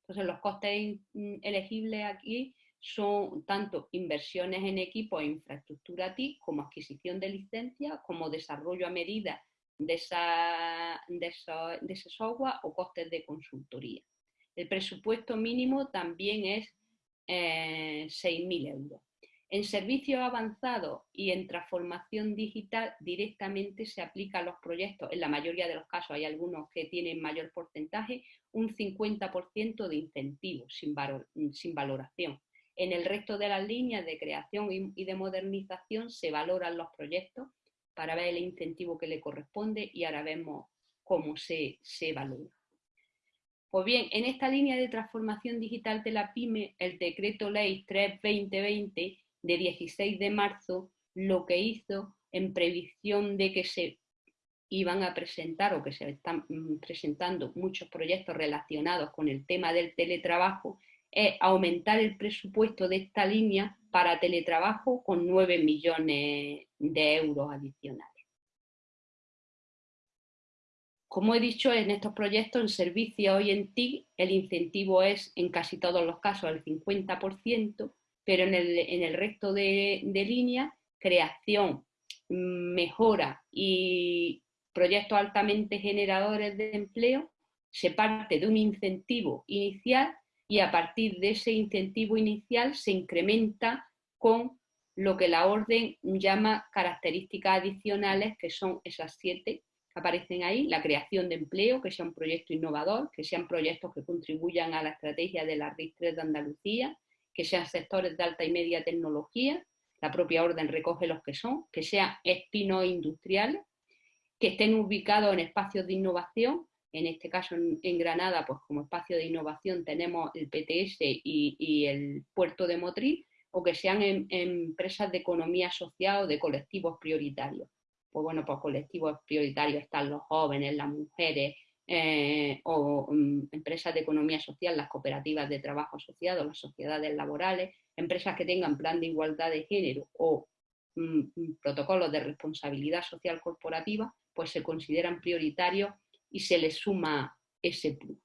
Entonces, los costes mm, elegibles aquí son tanto inversiones en equipo e infraestructura TIC, como adquisición de licencias, como desarrollo a medida de, esa, de, ese software o costes de consultoría. El presupuesto mínimo también es eh, 6.000 euros. En servicios avanzados y en transformación digital directamente se aplica a los proyectos, en la mayoría de los casos hay algunos que tienen mayor porcentaje, un 50% de incentivos sin, sin valoración. En el resto de las líneas de creación y de modernización se valoran los proyectos para ver el incentivo que le corresponde y ahora vemos cómo se, se valora. Pues bien, en esta línea de transformación digital de la PyME, el decreto ley 3-2020 de 16 de marzo lo que hizo en previsión de que se iban a presentar o que se están mm, presentando muchos proyectos relacionados con el tema del teletrabajo, es aumentar el presupuesto de esta línea para teletrabajo con 9 millones de euros adicionales. Como he dicho, en estos proyectos, en servicio hoy en TIC, el incentivo es en casi todos los casos el 50%, pero en el, resto de, de líneas, creación, mejora y proyectos altamente generadores de empleo, se parte de un incentivo inicial y a partir de ese incentivo inicial se incrementa con lo que la orden llama características adicionales, que son esas siete que aparecen ahí, la creación de empleo, que sea un proyecto innovador, que sean proyectos que contribuyan a la estrategia de la RIS 3 de Andalucía, que sean sectores de alta y media tecnología, la propia orden recoge los que son, que sean espinos industriales, que estén ubicados en espacios de innovación, en este caso en, Granada, pues como espacio de innovación tenemos el PTS y, el puerto de Motril, o que sean empresas de economía social o de colectivos prioritarios. Pues bueno, pues colectivos prioritarios están los jóvenes, las mujeres, eh, o mm, empresas de economía social, las cooperativas de trabajo asociado, las sociedades laborales, empresas que tengan plan de igualdad de género o mm, mm, protocolos de responsabilidad social corporativa, pues se consideran prioritarios y se le suma ese plus.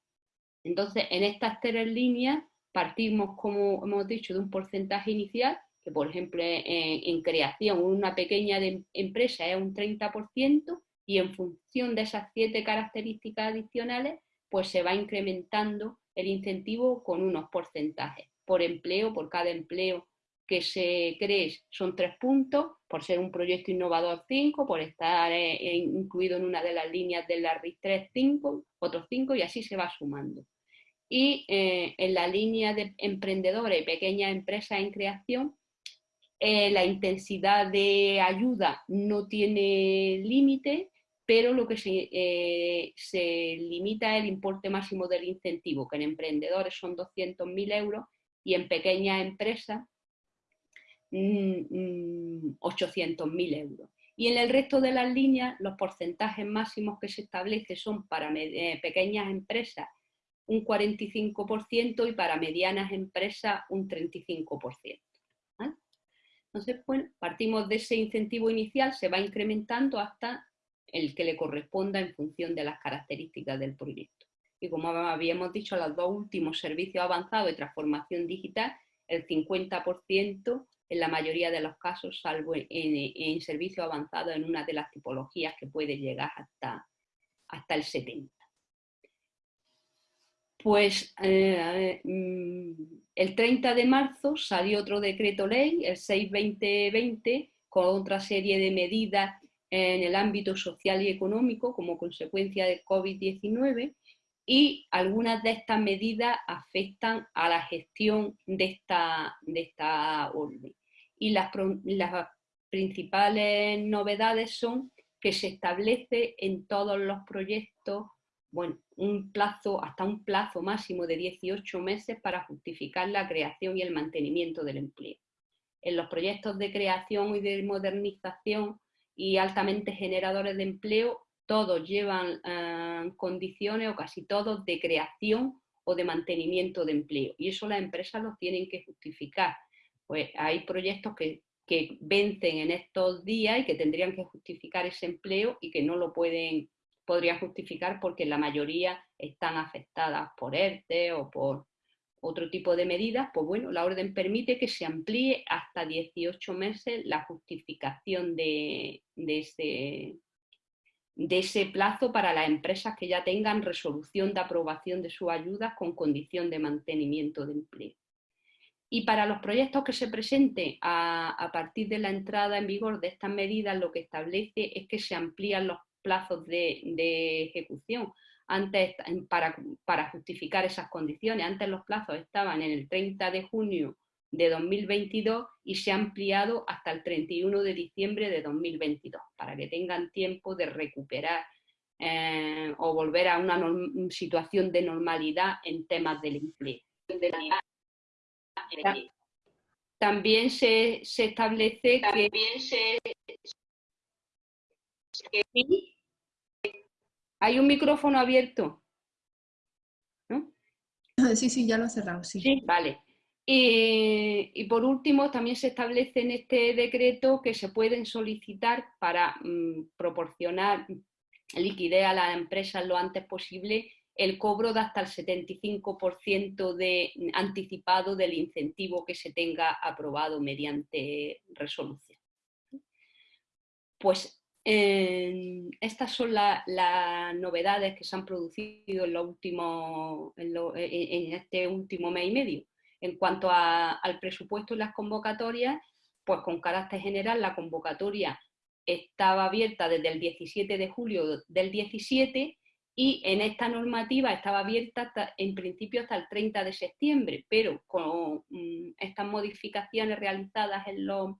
Entonces, en estas tres líneas partimos, como hemos dicho, de un porcentaje inicial, que por ejemplo en, creación una pequeña empresa es un 30%, y en función de esas siete características adicionales, pues se va incrementando el incentivo con unos porcentajes. Por empleo, por cada empleo que se cree son tres puntos, por ser un proyecto innovador cinco, por estar eh, eh, incluido en una de las líneas de la RIS 3 cinco, otros cinco y así se va sumando. Y eh, en la línea de emprendedores y pequeñas empresas en creación, la intensidad de ayuda no tiene límite, pero lo que se, se limita es el importe máximo del incentivo, que en emprendedores son 200.000 euros y en pequeñas empresas 800.000 euros. Y en el resto de las líneas, los porcentajes máximos que se establecen son para eh, pequeñas empresas un 45% y para medianas empresas un 35%. Entonces, bueno, partimos de ese incentivo inicial, se va incrementando hasta el que le corresponda en función de las características del proyecto. Y como habíamos dicho, los dos últimos servicios avanzados de transformación digital, el 50% en la mayoría de los casos, salvo en, servicio avanzado en una de las tipologías que puede llegar hasta, hasta el 70. Pues eh, mm, el 30 de marzo salió otro decreto ley, el 6-2020, con otra serie de medidas en el ámbito social y económico como consecuencia de COVID-19 y algunas de estas medidas afectan a la gestión de esta, de esta orden. Y las, principales novedades son que se establece en todos los proyectos bueno, un plazo, hasta un plazo máximo de 18 meses para justificar la creación y el mantenimiento del empleo. En los proyectos de creación y de modernización y altamente generadores de empleo, todos llevan eh, condiciones o casi todos de creación o de mantenimiento de empleo. Y eso las empresas lo tienen que justificar. Pues hay proyectos que, que vencen en estos días y que tendrían que justificar ese empleo y que no lo pueden podría justificar porque la mayoría están afectadas por ERTE o por otro tipo de medidas, pues bueno, la orden permite que se amplíe hasta 18 meses la justificación de, ese, de ese plazo para las empresas que ya tengan resolución de aprobación de sus ayudas con condición de mantenimiento de empleo. Y para los proyectos que se presenten a, partir de la entrada en vigor de estas medidas, lo que establece es que se amplían los plazos de, ejecución. Antes, para, para, justificar esas condiciones, antes los plazos estaban en el 30 de junio de 2022 y se ha ampliado hasta el 31 de diciembre de 2022, para que tengan tiempo de recuperar eh, o volver a una situación de normalidad en temas del empleo. También se, establece que... Hay un micrófono abierto. ¿No? Sí, sí, ya lo he cerrado, sí. Sí, vale. Y, por último, también se establece en este decreto que se pueden solicitar para mm, proporcionar liquidez a las empresas lo antes posible el cobro de hasta el 75% de, anticipado del incentivo que se tenga aprobado mediante resolución. Pues estas son las novedades que se han producido en, último, en, este último mes y medio. En cuanto al presupuesto y las convocatorias, pues con carácter general la convocatoria estaba abierta desde el 17 de julio del 17 y en esta normativa estaba abierta en principio hasta el 30 de septiembre, pero con mm, estas modificaciones realizadas en los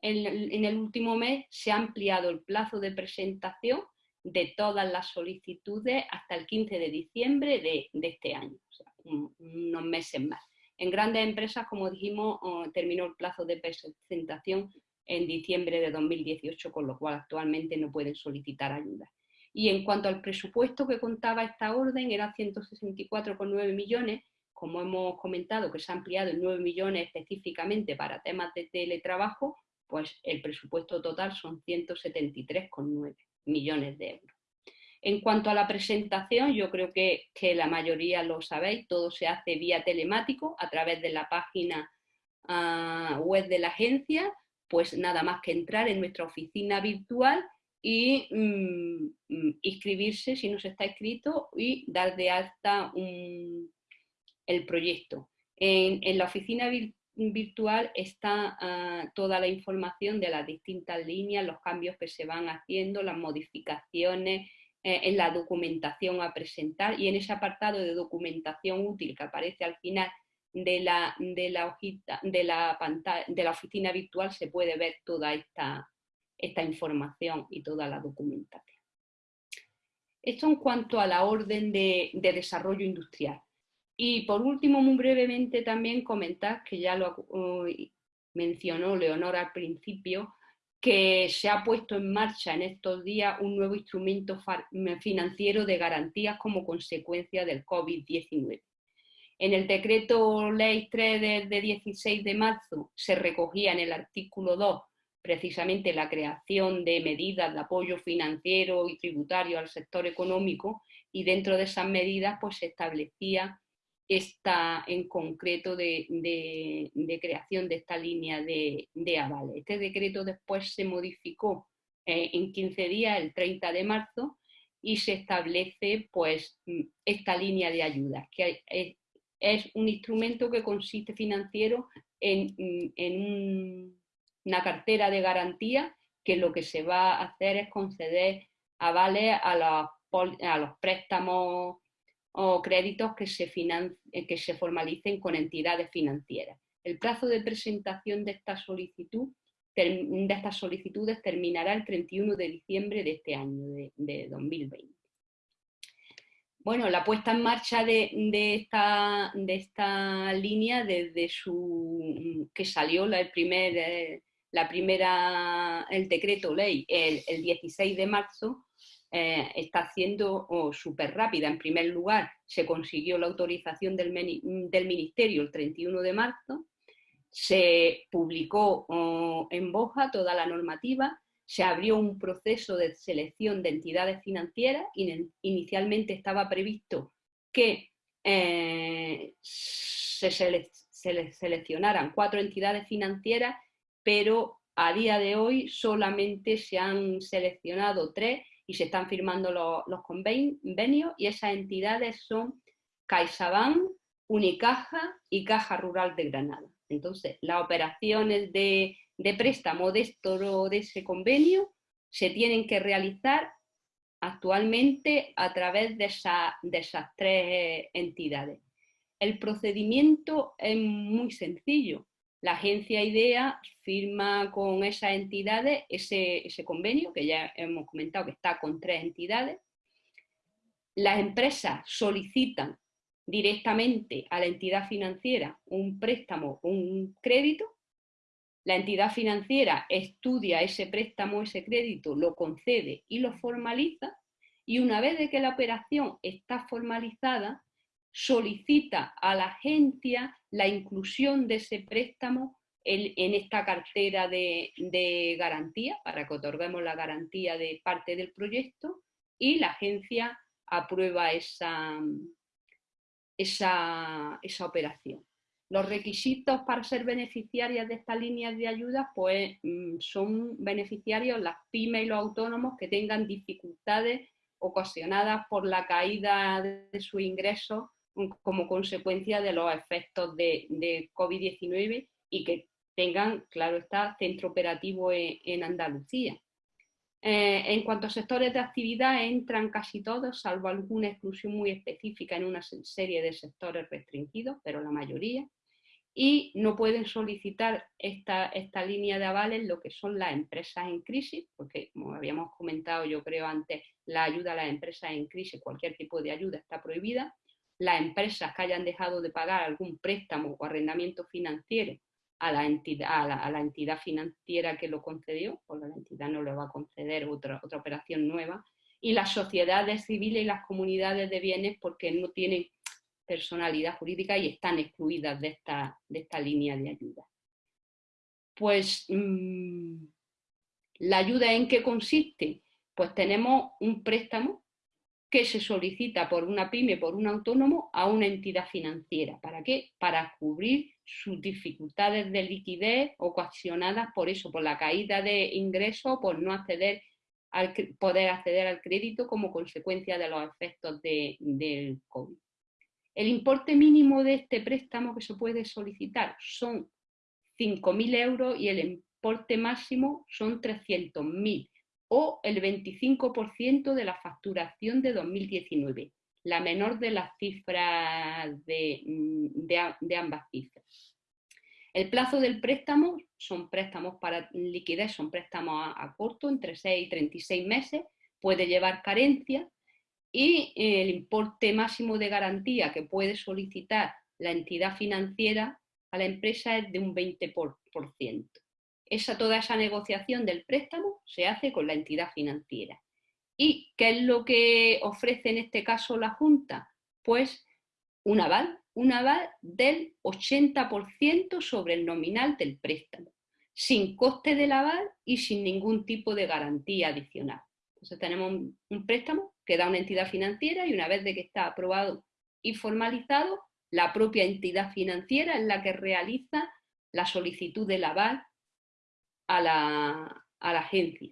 en, el último mes se ha ampliado el plazo de presentación de todas las solicitudes hasta el 15 de diciembre de, este año, o sea, unos meses más. En grandes empresas, como dijimos, terminó el plazo de presentación en diciembre de 2018, con lo cual actualmente no pueden solicitar ayuda. Y en cuanto al presupuesto que contaba esta orden, era 164,9 millones, como hemos comentado, que se ha ampliado en 9 millones específicamente para temas de teletrabajo, pues el presupuesto total son 173,9 millones de euros. En cuanto a la presentación, yo creo que, la mayoría lo sabéis, todo se hace vía telemático a través de la página ah, web de la agencia, pues nada más que entrar en nuestra oficina virtual y mm, mm, inscribirse si no se está inscrito y dar de alta el proyecto. En, la oficina virtual está ah, toda la información de las distintas líneas, los cambios que se van haciendo, las modificaciones en la documentación a presentar y en ese apartado de documentación útil que aparece al final de la, de la hojita, de la pantalla, de la oficina virtual se puede ver toda esta, esta información y toda la documentación. Esto en cuanto a la orden de desarrollo industrial. Y por último, muy brevemente también comentar, que ya lo mencionó Leonor al principio, que se ha puesto en marcha en estos días un nuevo instrumento financiero de garantías como consecuencia del COVID-19. En el decreto ley 3 de, 16 de marzo se recogía en el artículo 2 precisamente la creación de medidas de apoyo financiero y tributario al sector económico y dentro de esas medidas pues se establecía esta en concreto de, creación de esta línea de, de, avales. Este decreto después se modificó eh, en 15 días, el 30 de marzo, y se establece pues, esta línea de ayudas, que es, un instrumento que consiste financiero en, una cartera de garantía que lo que se va a hacer es conceder avales a los préstamos o créditos que se, eh, que se formalicen con entidades financieras. El plazo de presentación de estas solicitudes terminará el 31 de diciembre de este año, de, 2020. Bueno, la puesta en marcha de, esta, de esta línea desde su que salió la, el eh, la primera, el decreto ley el, 16 de marzo, eh, está siendo oh, súper rápida. En primer lugar, se consiguió la autorización del, del Ministerio el 31 de marzo, se publicó oh, en Boja toda la normativa, se abrió un proceso de selección de entidades financieras, inicialmente estaba previsto que eh, se, seleccionaran cuatro entidades financieras, pero a día de hoy solamente se han seleccionado tres y se están firmando los, convenios y esas entidades son CaixaBank, Unicaja y Caja Rural de Granada. Entonces, las operaciones de, préstamo de, ese convenio se tienen que realizar actualmente a través de esas tres entidades. El procedimiento es muy sencillo. La agencia IDEA firma con esas entidades ese, ese, convenio, que ya hemos comentado que está con tres entidades. Las empresas solicitan directamente a la entidad financiera un préstamo un crédito, la entidad financiera estudia ese préstamo, ese crédito, lo concede y lo formaliza, y una vez que la operación está formalizada, solicita a la agencia la inclusión de ese préstamo en, esta cartera de, garantía, para que otorguemos la garantía de parte del proyecto, y la agencia aprueba esa, esa, operación. Los requisitos para ser beneficiarias de estas líneas de ayuda pues, mm, son beneficiarios las pymes y los autónomos que tengan dificultades ocasionadas por la caída de su ingreso como consecuencia de los efectos de, de COVID-19 y que tengan, claro está, centro operativo en Andalucía. Eh, en cuanto a sectores de actividad, entran casi todos, salvo alguna exclusión muy específica en una serie de sectores restringidos, pero la mayoría. Y no pueden solicitar esta, esta línea de avales lo que son las empresas en crisis, porque como habíamos comentado yo creo antes, la ayuda a las empresas en crisis, cualquier tipo de ayuda está prohibida. Las empresas que hayan dejado de pagar algún préstamo o arrendamiento financiero a la, entidad, a la, entidad financiera que lo concedió, porque la entidad no le va a conceder otra, otra operación nueva, y las sociedades civiles y las comunidades de bienes porque no tienen personalidad jurídica y están excluidas de esta, de esta línea de ayuda. Pues, mm, ¿la ayuda en qué consiste? Pues tenemos un préstamo que se solicita por una pyme, por un autónomo, a una entidad financiera. ¿Para qué? Para cubrir sus dificultades de liquidez ocasionadas por eso, por la caída de ingresos, por no acceder al, poder acceder al crédito como consecuencia de los efectos del COVID. El importe mínimo de este préstamo que se puede solicitar son 5.000 euros y el importe máximo son 300.000 o el 25% de la facturación de 2019, la menor de las cifras mm, de, ambas cifras. El plazo del préstamo son préstamos para liquidez, son préstamos a, corto, entre 6 y 36 meses, puede llevar carencia y el importe máximo de garantía que puede solicitar la entidad financiera a la empresa es de un 20% esa, toda esa negociación del préstamo se hace con la entidad financiera. ¿Y qué es lo que ofrece en este caso la Junta? Pues un aval, un aval del 80% sobre el nominal del préstamo, sin coste del aval y sin ningún tipo de garantía adicional. Entonces tenemos un, préstamo que da una entidad financiera y una vez de que está aprobado y formalizado, la propia entidad financiera es la que realiza la solicitud del aval a la, agencia.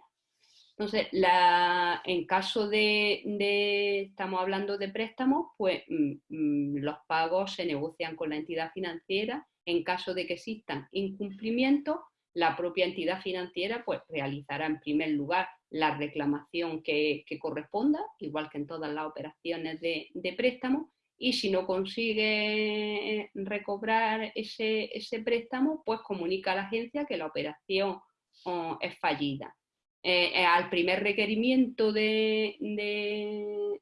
Entonces, en caso de, estamos hablando de préstamos, pues mm, mm, los pagos se negocian con la entidad financiera. En caso de que existan incumplimientos, la propia entidad financiera pues realizará en primer lugar la reclamación que, corresponda, igual que en todas las operaciones de, de préstamo, y si no consigue recobrar ese, préstamo, pues comunica a la agencia que la operación oh, es fallida. Eh, eh, al primer requerimiento de,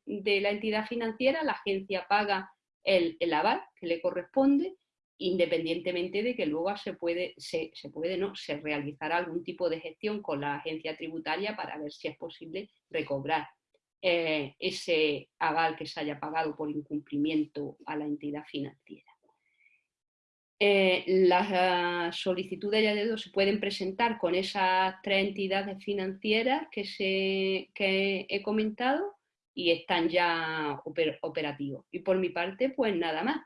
la entidad financiera, la agencia paga el, aval que le corresponde, independientemente de que luego se puede, se, puede no, se realizará algún tipo de gestión con la agencia tributaria para ver si es posible recobrar eh, ese aval que se haya pagado por incumplimiento a la entidad financiera. Eh, las solicitudes de dedo se pueden presentar con esas tres entidades financieras que, he comentado y están ya operativos. Y por mi parte, pues nada más.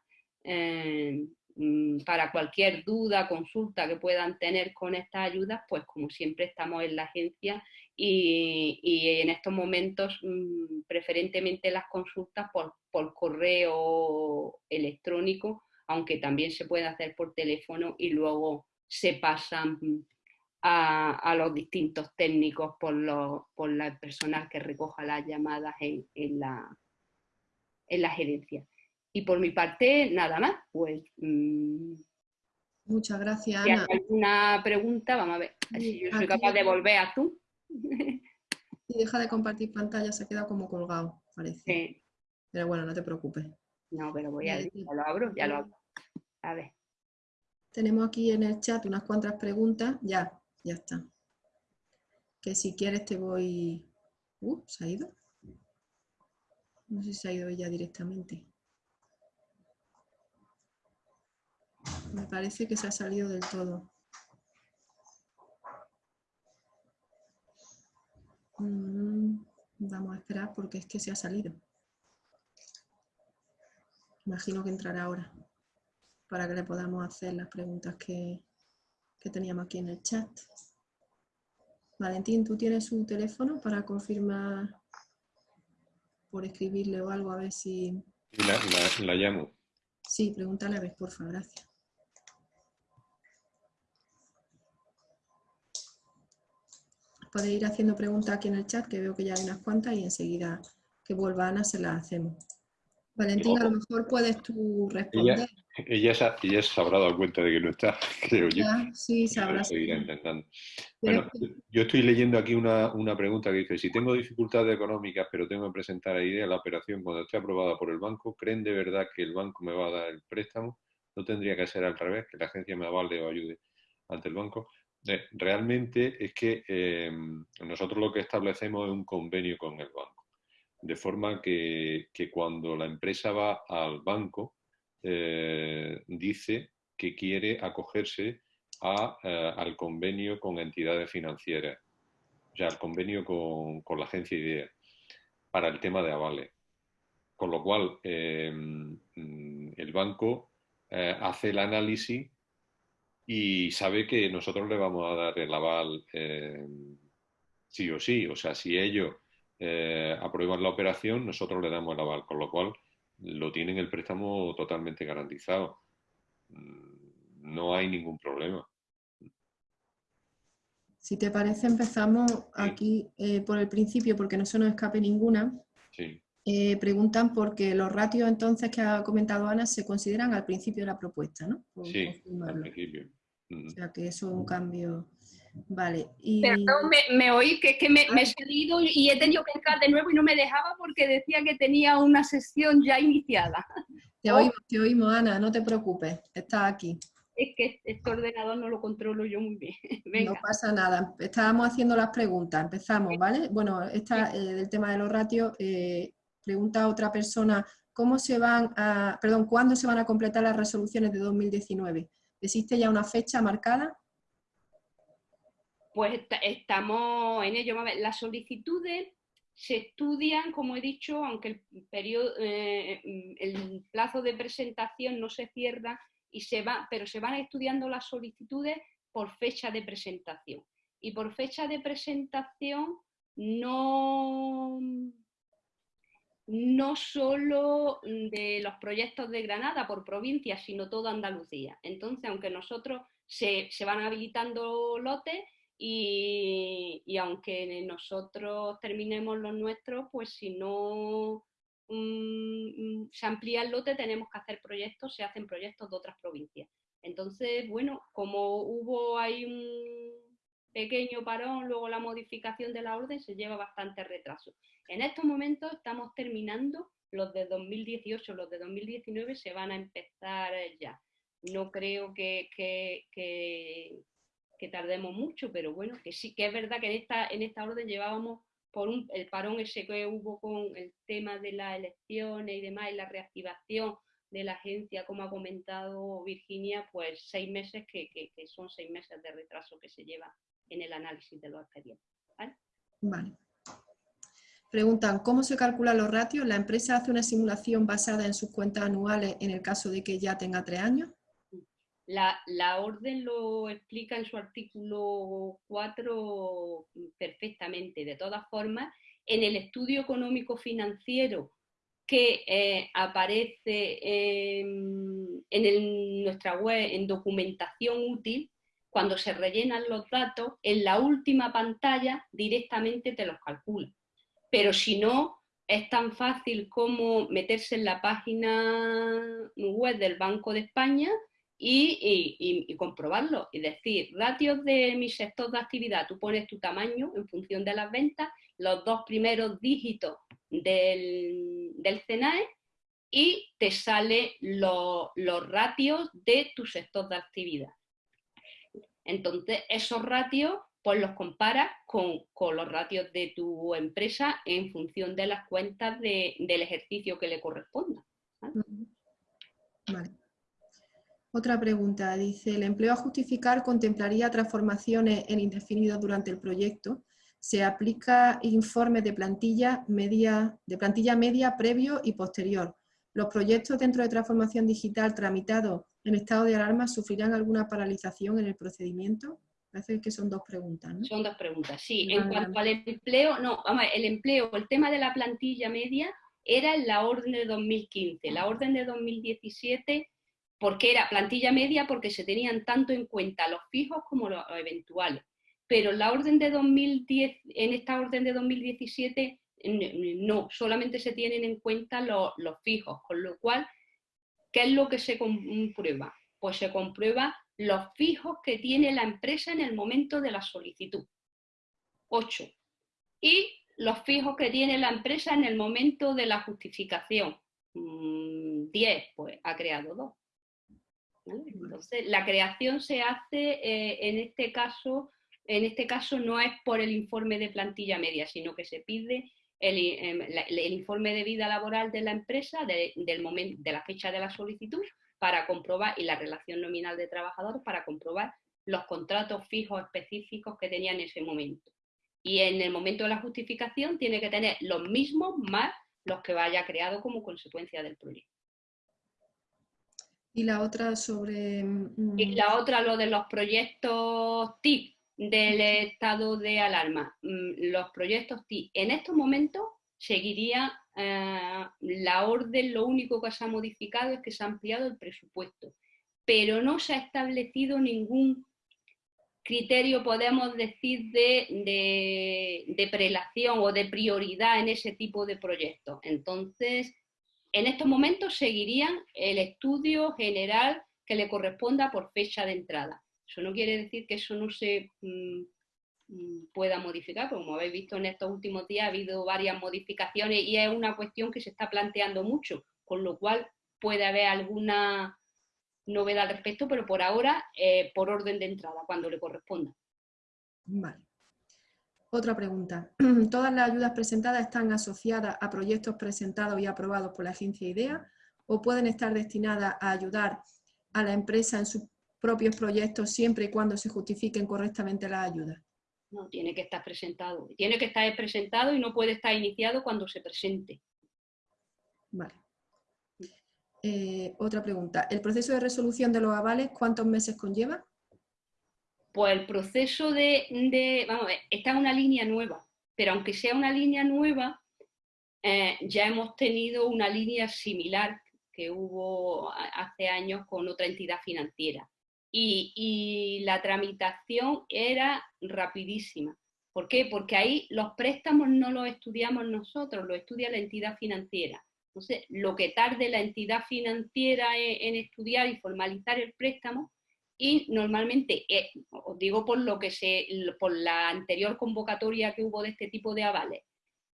Eh, mm, para cualquier duda, consulta que puedan tener con estas ayudas, pues como siempre estamos en la agencia y, en estos momentos mm, preferentemente las consultas por, correo electrónico, aunque también se puede hacer por teléfono y luego se pasan a, los distintos técnicos por, por la personal que recoja las llamadas en, la, en la gerencia. Y por mi parte, nada más, pues... Mm, Muchas gracias, si hay alguna pregunta, vamos a ver si yo soy capaz de volver a tú. Y deja de compartir pantalla, se queda como colgado, parece. Pero bueno, no te preocupes. No, pero voy a... Ya lo abro, ya lo abro. A ver. Tenemos aquí en el chat unas cuantas preguntas. Ya, ya está. Que si quieres te voy... Uh, ¿se ha ido? No sé si se ha ido ella directamente. Me parece que se ha salido del todo. Mm, vamos a esperar porque es que se ha salido. Imagino que entrará ahora para que le podamos hacer las preguntas que, que teníamos aquí en el chat. Valentín, ¿tú tienes su teléfono para confirmar por escribirle o algo a ver si... La, la llamo. Sí, pregúntale a ver, por favor, gracias. Podéis ir haciendo preguntas aquí en el chat, que veo que ya hay unas cuantas, y enseguida que vuelva Ana se las hacemos. Valentina, a lo mejor puedes tú responder. Ella, ella, se habrá dado cuenta de que no está, creo yo. sí, sabrá. Bueno, yo estoy leyendo aquí una, una, pregunta que dice, si tengo dificultades económicas pero tengo que presentar a IDEA la operación cuando esté aprobada por el banco, ¿creen de verdad que el banco me va a dar el préstamo? ¿No tendría que ser al revés, que la agencia me avale o ayude ante el banco? Realmente es que eh, nosotros lo que establecemos es un convenio con el banco. De forma que, cuando la empresa va al banco, eh, dice que quiere acogerse eh, al convenio con entidades financieras, o sea, al convenio con, la agencia IDEA, para el tema de avales. Con lo cual, mm, el banco hace el análisis y sabe que nosotros le vamos a dar el aval eh, sí o sí. O sea, si ellos eh, aprueban la operación, nosotros le damos el aval, con lo cual lo tienen el préstamo totalmente garantizado. Mm, no hay ningún problema. Si te parece, empezamos aquí eh, por el principio, porque no se nos escape ninguna. Sí. preguntan por qué los ratios entonces que ha comentado Ana se consideran al principio de la propuesta, ¿no? sí, al principio. O sea que eso es un cambio. Vale. Y... Perdón, me, oí que, que me, he salido y he tenido que entrar de nuevo y no me dejaba porque decía que tenía una sesión ya iniciada. Te oímos, te oímos, Ana, no te preocupes, estás aquí. Es que este ordenador no lo controlo yo muy bien. No pasa nada. Estábamos haciendo las preguntas. Empezamos, ¿vale? Bueno, esta eh, del tema de los ratios, eh, pregunta a otra persona, ¿cómo se van a, perdón, cuándo se van a completar las resoluciones de 2019? ¿Existe ya una fecha marcada? Pues estamos en ello. Las solicitudes se estudian, como he dicho, aunque el, eh, plazo de presentación no se cierra, y se va, pero se van estudiando las solicitudes por fecha de presentación. Y por fecha de presentación no, no solo de los proyectos de Granada por provincia, sino toda Andalucía. Entonces, aunque nosotros se, van habilitando lotes y, aunque nosotros terminemos los nuestros, pues si no mm, mm, se amplía el lote, tenemos que hacer proyectos, se hacen proyectos de otras provincias. Entonces, bueno, como hubo ahí un pequeño parón, luego la modificación de la orden, se lleva bastante retraso. En estos momentos estamos terminando los de 2018, los de 2019 se van a empezar ya. No creo que, que, tardemos mucho, pero bueno, que sí que es verdad que en esta, en esta orden llevábamos por un, el parón ese que hubo con el tema de las elecciones y demás, y la reactivación de la agencia, como ha comentado Virginia, pues seis meses que, son seis meses de retraso que se lleva en el análisis de los expedientes. vale. Preguntan, ¿cómo se calculan los ratios? ¿La empresa hace una simulación basada en sus cuentas anuales en el caso de que ya tenga tres años? La, orden lo explica en su artículo 4 perfectamente. De todas formas, en el estudio económico financiero que eh, aparece en, en nuestra web en documentación útil, cuando se rellenan los datos, en la última pantalla directamente te los calcula pero si no, es tan fácil como meterse en la página web del Banco de España y, comprobarlo. Es decir, ratios de mi sector de actividad, tú pones tu tamaño en función de las ventas, los dos primeros dígitos del, del CENAE y te salen los ratios de tu sector de actividad. Entonces, esos ratios pues los compara con, los ratios de tu empresa en función de las cuentas del ejercicio que le corresponda. Otra pregunta, dice, ¿el empleo a justificar contemplaría transformaciones en indefinido durante el proyecto? ¿Se aplica informes de plantilla media, de plantilla media previo y posterior? ¿Los proyectos dentro de transformación digital tramitados en estado de alarma sufrirán alguna paralización en el procedimiento? Parece que son dos preguntas, ¿no? Son dos preguntas, sí. en cuanto al empleo, no, vamos, el empleo, el tema de la plantilla media era en la orden de 2015. La orden de 2017, porque era plantilla media porque se tenían tanto en cuenta los fijos como los eventuales. Pero la orden de 2010, en esta orden de 2017, no, solamente se tienen en cuenta los, los fijos, con lo cual, ¿qué es lo que se comprueba? Pues se comprueba los fijos que tiene la empresa en el momento de la solicitud. 8. Y los fijos que tiene la empresa en el momento de la justificación. 10, mm, pues ha creado 2. Entonces, la creación se hace eh, en este caso, en este caso no es por el informe de plantilla media, sino que se pide el, em, informe de vida laboral de la empresa del momento, de la fecha de la solicitud para comprobar, y la relación nominal de trabajadores para comprobar los contratos fijos específicos que tenía en ese momento. Y en el momento de la justificación tiene que tener los mismos más los que vaya creado como consecuencia del proyecto. Y la otra sobre... Mm, y la otra, lo de los proyectos TIP del estado de alarma. Mm, los proyectos TIP en estos momentos seguiría eh, la orden, lo único que se ha modificado es que se ha ampliado el presupuesto, pero no se ha establecido ningún criterio, podemos decir, de, de, prelación o de prioridad en ese tipo de proyectos. Entonces, en estos momentos seguirían el estudio general que le corresponda por fecha de entrada. Eso no quiere decir que eso no se mm, Mm, pueda modificar, como habéis visto en estos últimos días ha habido varias modificaciones y es una cuestión que se está planteando mucho, con lo cual puede haber alguna novedad al respecto, pero por ahora eh, por orden de entrada, cuando le corresponda. Vale. Otra pregunta. ¿Todas las ayudas presentadas están asociadas a proyectos presentados y aprobados por la agencia IDEA o pueden estar destinadas a ayudar a la empresa en sus propios proyectos siempre y cuando se justifiquen correctamente las ayudas? No, tiene que estar presentado. Tiene que estar presentado y no puede estar iniciado cuando se presente. Vale. Eh, otra pregunta. ¿El proceso de resolución de los avales cuántos meses conlleva? Pues el proceso de, vamos a ver, está una línea nueva, pero aunque sea una línea nueva, eh, ya hemos tenido una línea similar que hubo hace años con otra entidad financiera y, la tramitación era rapidísima. ¿Por qué? Porque ahí los préstamos no los estudiamos nosotros, lo estudia la entidad financiera. Entonces, lo que tarde la entidad financiera en, estudiar y formalizar el préstamo, y normalmente, eh, os digo por lo que se, por la anterior convocatoria que hubo de este tipo de avales,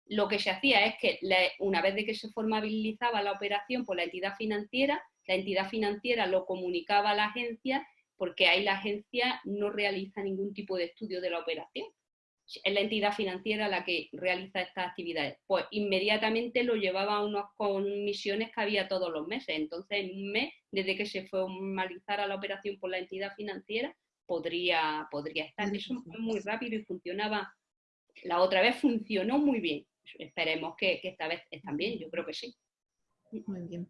lo que se hacía es que una vez de que se formalizaba la operación por la entidad financiera, la entidad financiera lo comunicaba a la agencia porque ahí la agencia no realiza ningún tipo de estudio de la operación. Es la entidad financiera la que realiza estas actividades. Pues inmediatamente lo llevaba a unas comisiones que había todos los meses. Entonces, en un mes, desde que se formalizara la operación por la entidad financiera, podría, podría estar. Eso fue muy rápido y funcionaba. La otra vez funcionó muy bien. Esperemos que, que esta vez también, yo creo que sí. Muy bien.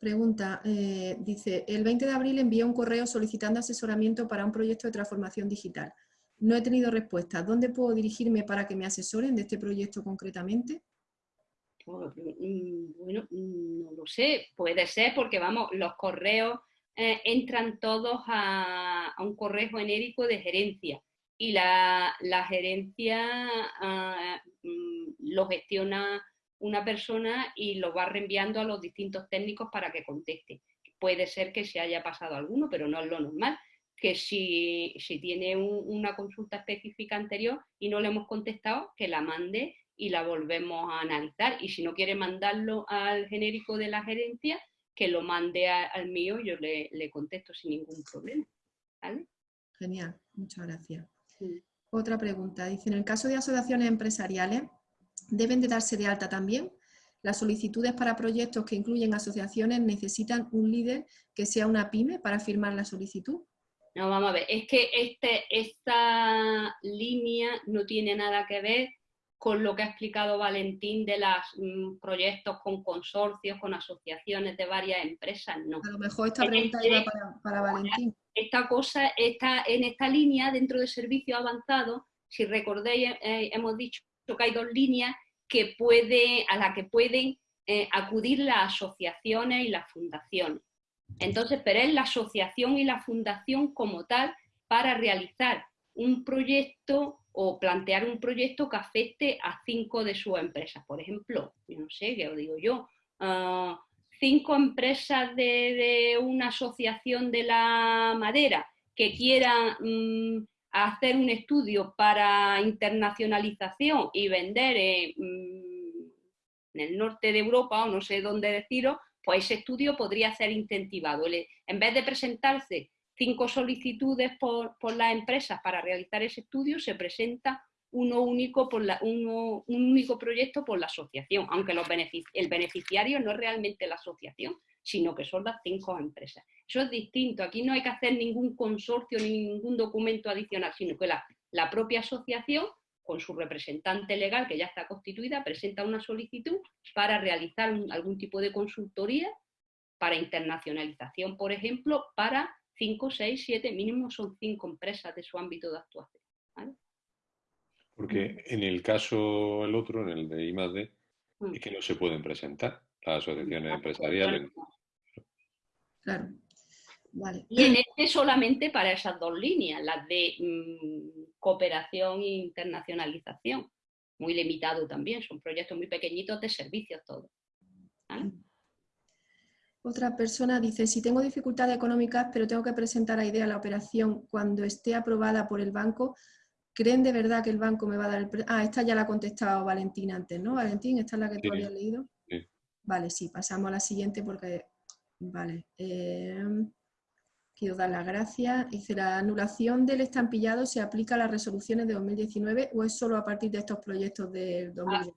Pregunta, eh, dice, el 20 de abril envié un correo solicitando asesoramiento para un proyecto de transformación digital. No he tenido respuesta. ¿Dónde puedo dirigirme para que me asesoren de este proyecto concretamente? Pues, mm, bueno, mm, no lo sé. Puede ser porque, vamos, los correos eh, entran todos a, un correo genérico de gerencia y la, gerencia ah, mm, lo gestiona una persona y lo va reenviando a los distintos técnicos para que conteste. Puede ser que se haya pasado alguno, pero no es lo normal, que si, si tiene una consulta específica anterior y no le hemos contestado, que la mande y la volvemos a analizar. Y si no quiere mandarlo al genérico de la gerencia, que lo mande al mío, yo le, contesto sin ningún problema. Genial, muchas gracias. Otra pregunta. Dice, en el caso de asociaciones empresariales, deben de darse de alta también. Las solicitudes para proyectos que incluyen asociaciones necesitan un líder que sea una pyme para firmar la solicitud. No, vamos a ver, es que este, esta línea no tiene nada que ver con lo que ha explicado Valentín de los mm, proyectos con consorcios, con asociaciones de varias empresas, no. A lo mejor esta pregunta iba para, Valentín. Esta cosa está en esta línea dentro de servicios avanzados, si recordéis, eh, hemos dicho que hay dos líneas que puede, a las que pueden eh, acudir las asociaciones y las fundaciones. Entonces, pero es la asociación y la fundación como tal para realizar un proyecto o plantear un proyecto que afecte a cinco de sus empresas. Por ejemplo, yo no sé, qué os digo yo, ah, cinco empresas de, una asociación de la madera que quieran mm, hacer un estudio para internacionalización y vender mm, en, el norte de Europa, o no sé dónde deciros, pues ese estudio podría ser incentivado. En vez de presentarse cinco solicitudes por, las empresas para realizar ese estudio, se presenta uno único, por la, un único proyecto por la asociación, aunque el beneficiario no es realmente la asociación, sino que son las cinco empresas. Eso es distinto, aquí no hay que hacer ningún consorcio ni ningún documento adicional, sino que la, propia asociación, con su representante legal que ya está constituida, presenta una solicitud para realizar algún tipo de consultoría para internacionalización, por ejemplo, para cinco, seis, siete, mínimo son cinco empresas de su ámbito de actuación. Porque en el caso, el otro, en el de I+.D., mm. es que no se pueden presentar las asociaciones empresariales. Claro. Y en este solamente para esas dos líneas, las de mm, cooperación e internacionalización. Muy limitado también, son proyectos muy pequeñitos de servicios todos. Otra persona dice, si tengo dificultades económicas, pero tengo que presentar a idea la operación cuando esté aprobada por el banco, ¿creen de verdad que el banco me va a dar el... Ah, esta ya la ha contestado Valentín antes, ¿no? Valentín, ¿esta es la que tú habías leído? Vale, sí, pasamos a la siguiente porque Vale. Em, quiero dar las gracias. Dice, ¿la anulación del estampillado se aplica a las resoluciones de 2019 o es solo a partir de estos proyectos del 2019?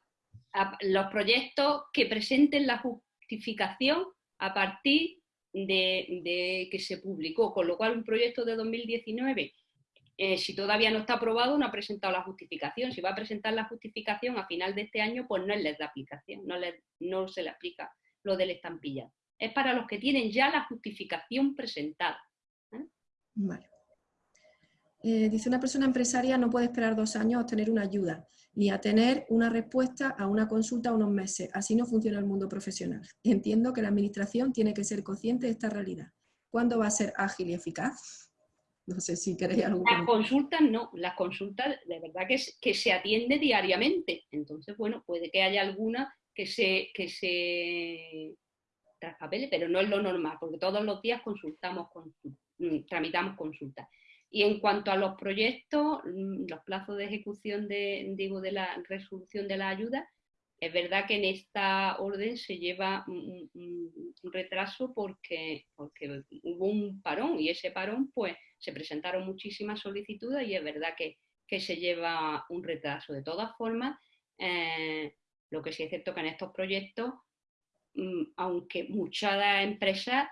los proyectos que presenten la justificación a partir de, que se publicó, con lo cual un proyecto de 2019, eh, si todavía no está aprobado, no ha presentado la justificación. Si va a presentar la justificación a final de este año, pues no es de aplicación, no se le aplica lo del estampillado es para los que tienen ya la justificación presentada. ¿eh? Vale. Eh, dice una persona empresaria no puede esperar dos años a obtener una ayuda, ni a tener una respuesta a una consulta unos meses. Así no funciona el mundo profesional. Entiendo que la administración tiene que ser consciente de esta realidad. ¿Cuándo va a ser ágil y eficaz? No sé si queréis algo. Las consultas no, las consultas de verdad que, que se atiende diariamente. Entonces, bueno, puede que haya alguna que se, que se traspapele, pero no es lo normal, porque todos los días consultamos, mm, tramitamos consultas. Y en cuanto a los proyectos, mm, los plazos de ejecución de, digo, de la resolución de la ayuda, es verdad que en esta orden se lleva un, retraso porque, hubo un parón y ese parón pues se presentaron muchísimas solicitudes y es verdad que, se lleva un retraso. De todas formas, eh, lo que sí es cierto que en estos proyectos, aunque muchas empresas,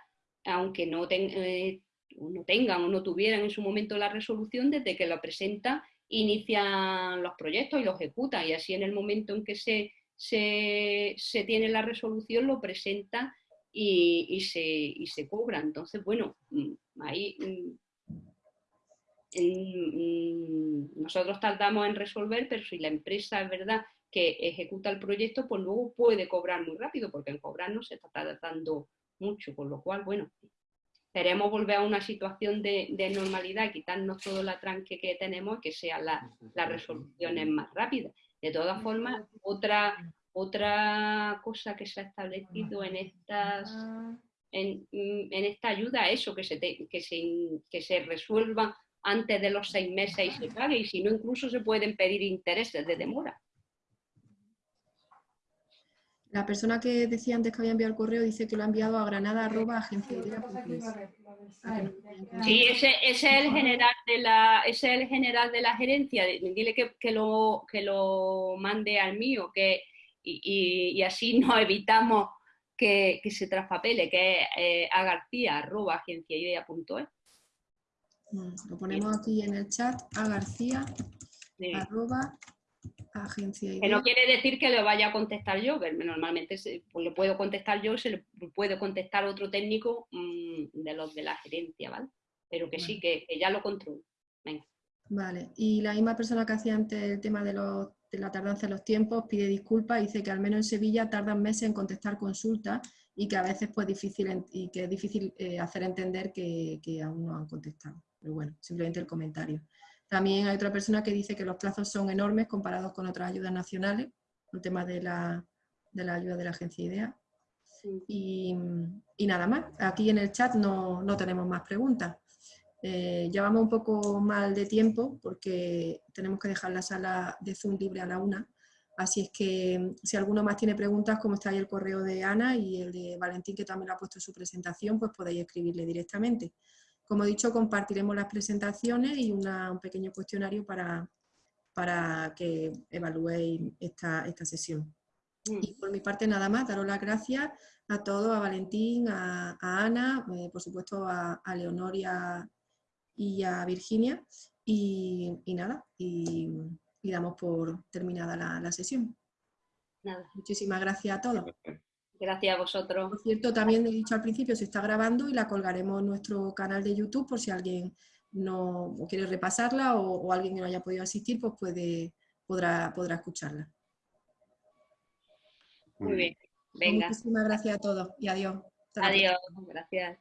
aunque no, eh, no tengan o no tuvieran en su momento la resolución, desde que lo presentan, inician los proyectos y los ejecutan y así en el momento en que se se, tiene la resolución, lo presenta y, se, cobra. Entonces, bueno, mm, ahí mm, mm, nosotros tardamos en resolver, pero si la empresa es verdad que ejecuta el proyecto, pues luego puede cobrar muy rápido, porque en cobrar no se está tardando mucho, con lo cual, bueno, queremos volver a una situación de, normalidad, quitarnos todo la tranque que tenemos y que sean las resoluciones más rápidas. De todas formas, otra, otra cosa que se ha establecido en estas en, esta ayuda eso, que se, que, se, que se resuelva antes de los seis meses y se pague, y si no, incluso se pueden pedir intereses de demora. La persona que decía antes que había enviado el correo dice que lo ha enviado a granada Sí, ese, es el general de la, es el general de la gerencia. Dile que, lo, que lo mande al mío, que, y, así nos evitamos que, se traspapele, que es eh, a garcía arroba mm, Lo ponemos aquí en el chat, a garcía agencia Que no quiere decir que le vaya a contestar yo, que normalmente se, pues le puedo contestar yo, se le puede contestar otro técnico mm, de los de la gerencia, ¿vale? Pero que sí, que, ya lo controlo. Venga. Vale, y la misma persona que hacía antes el tema de, la tardanza en los tiempos pide disculpas y dice que al menos en Sevilla tardan meses en contestar consultas y que a veces pues difícil y que es difícil eh, hacer entender que, que aún no han contestado. Pero bueno, simplemente el comentario. También hay otra persona que dice que los plazos son enormes comparados con otras ayudas nacionales, el tema de la, ayuda de la agencia IDEA. Y, nada más, aquí en el chat no, tenemos más preguntas. Eh, llevamos un poco mal de tiempo porque tenemos que dejar la sala de Zoom libre a la una. Así es que si alguno más tiene preguntas, como está ahí el correo de Ana y el de Valentín, que también lo ha puesto su presentación, pues podéis escribirle directamente. Como he dicho, compartiremos las presentaciones y un pequeño cuestionario para, para que evaluéis esta, esta sesión. Mm. Y por mi parte nada más, daros las gracias a todos, a Valentín, a, Ana, eh, por supuesto a, Leonor y a, Virginia. Y, nada, y, damos por terminada la, la sesión. Nada. Muchísimas gracias a todos. Gracias a vosotros. Por cierto, también he dicho al principio, se está grabando y la colgaremos en nuestro canal de YouTube por si alguien no quiere repasarla o, alguien que no haya podido asistir, pues puede, podrá, podrá escucharla. Muy bien, venga. Muchísimas gracias a todos y adiós. Adiós, gracias.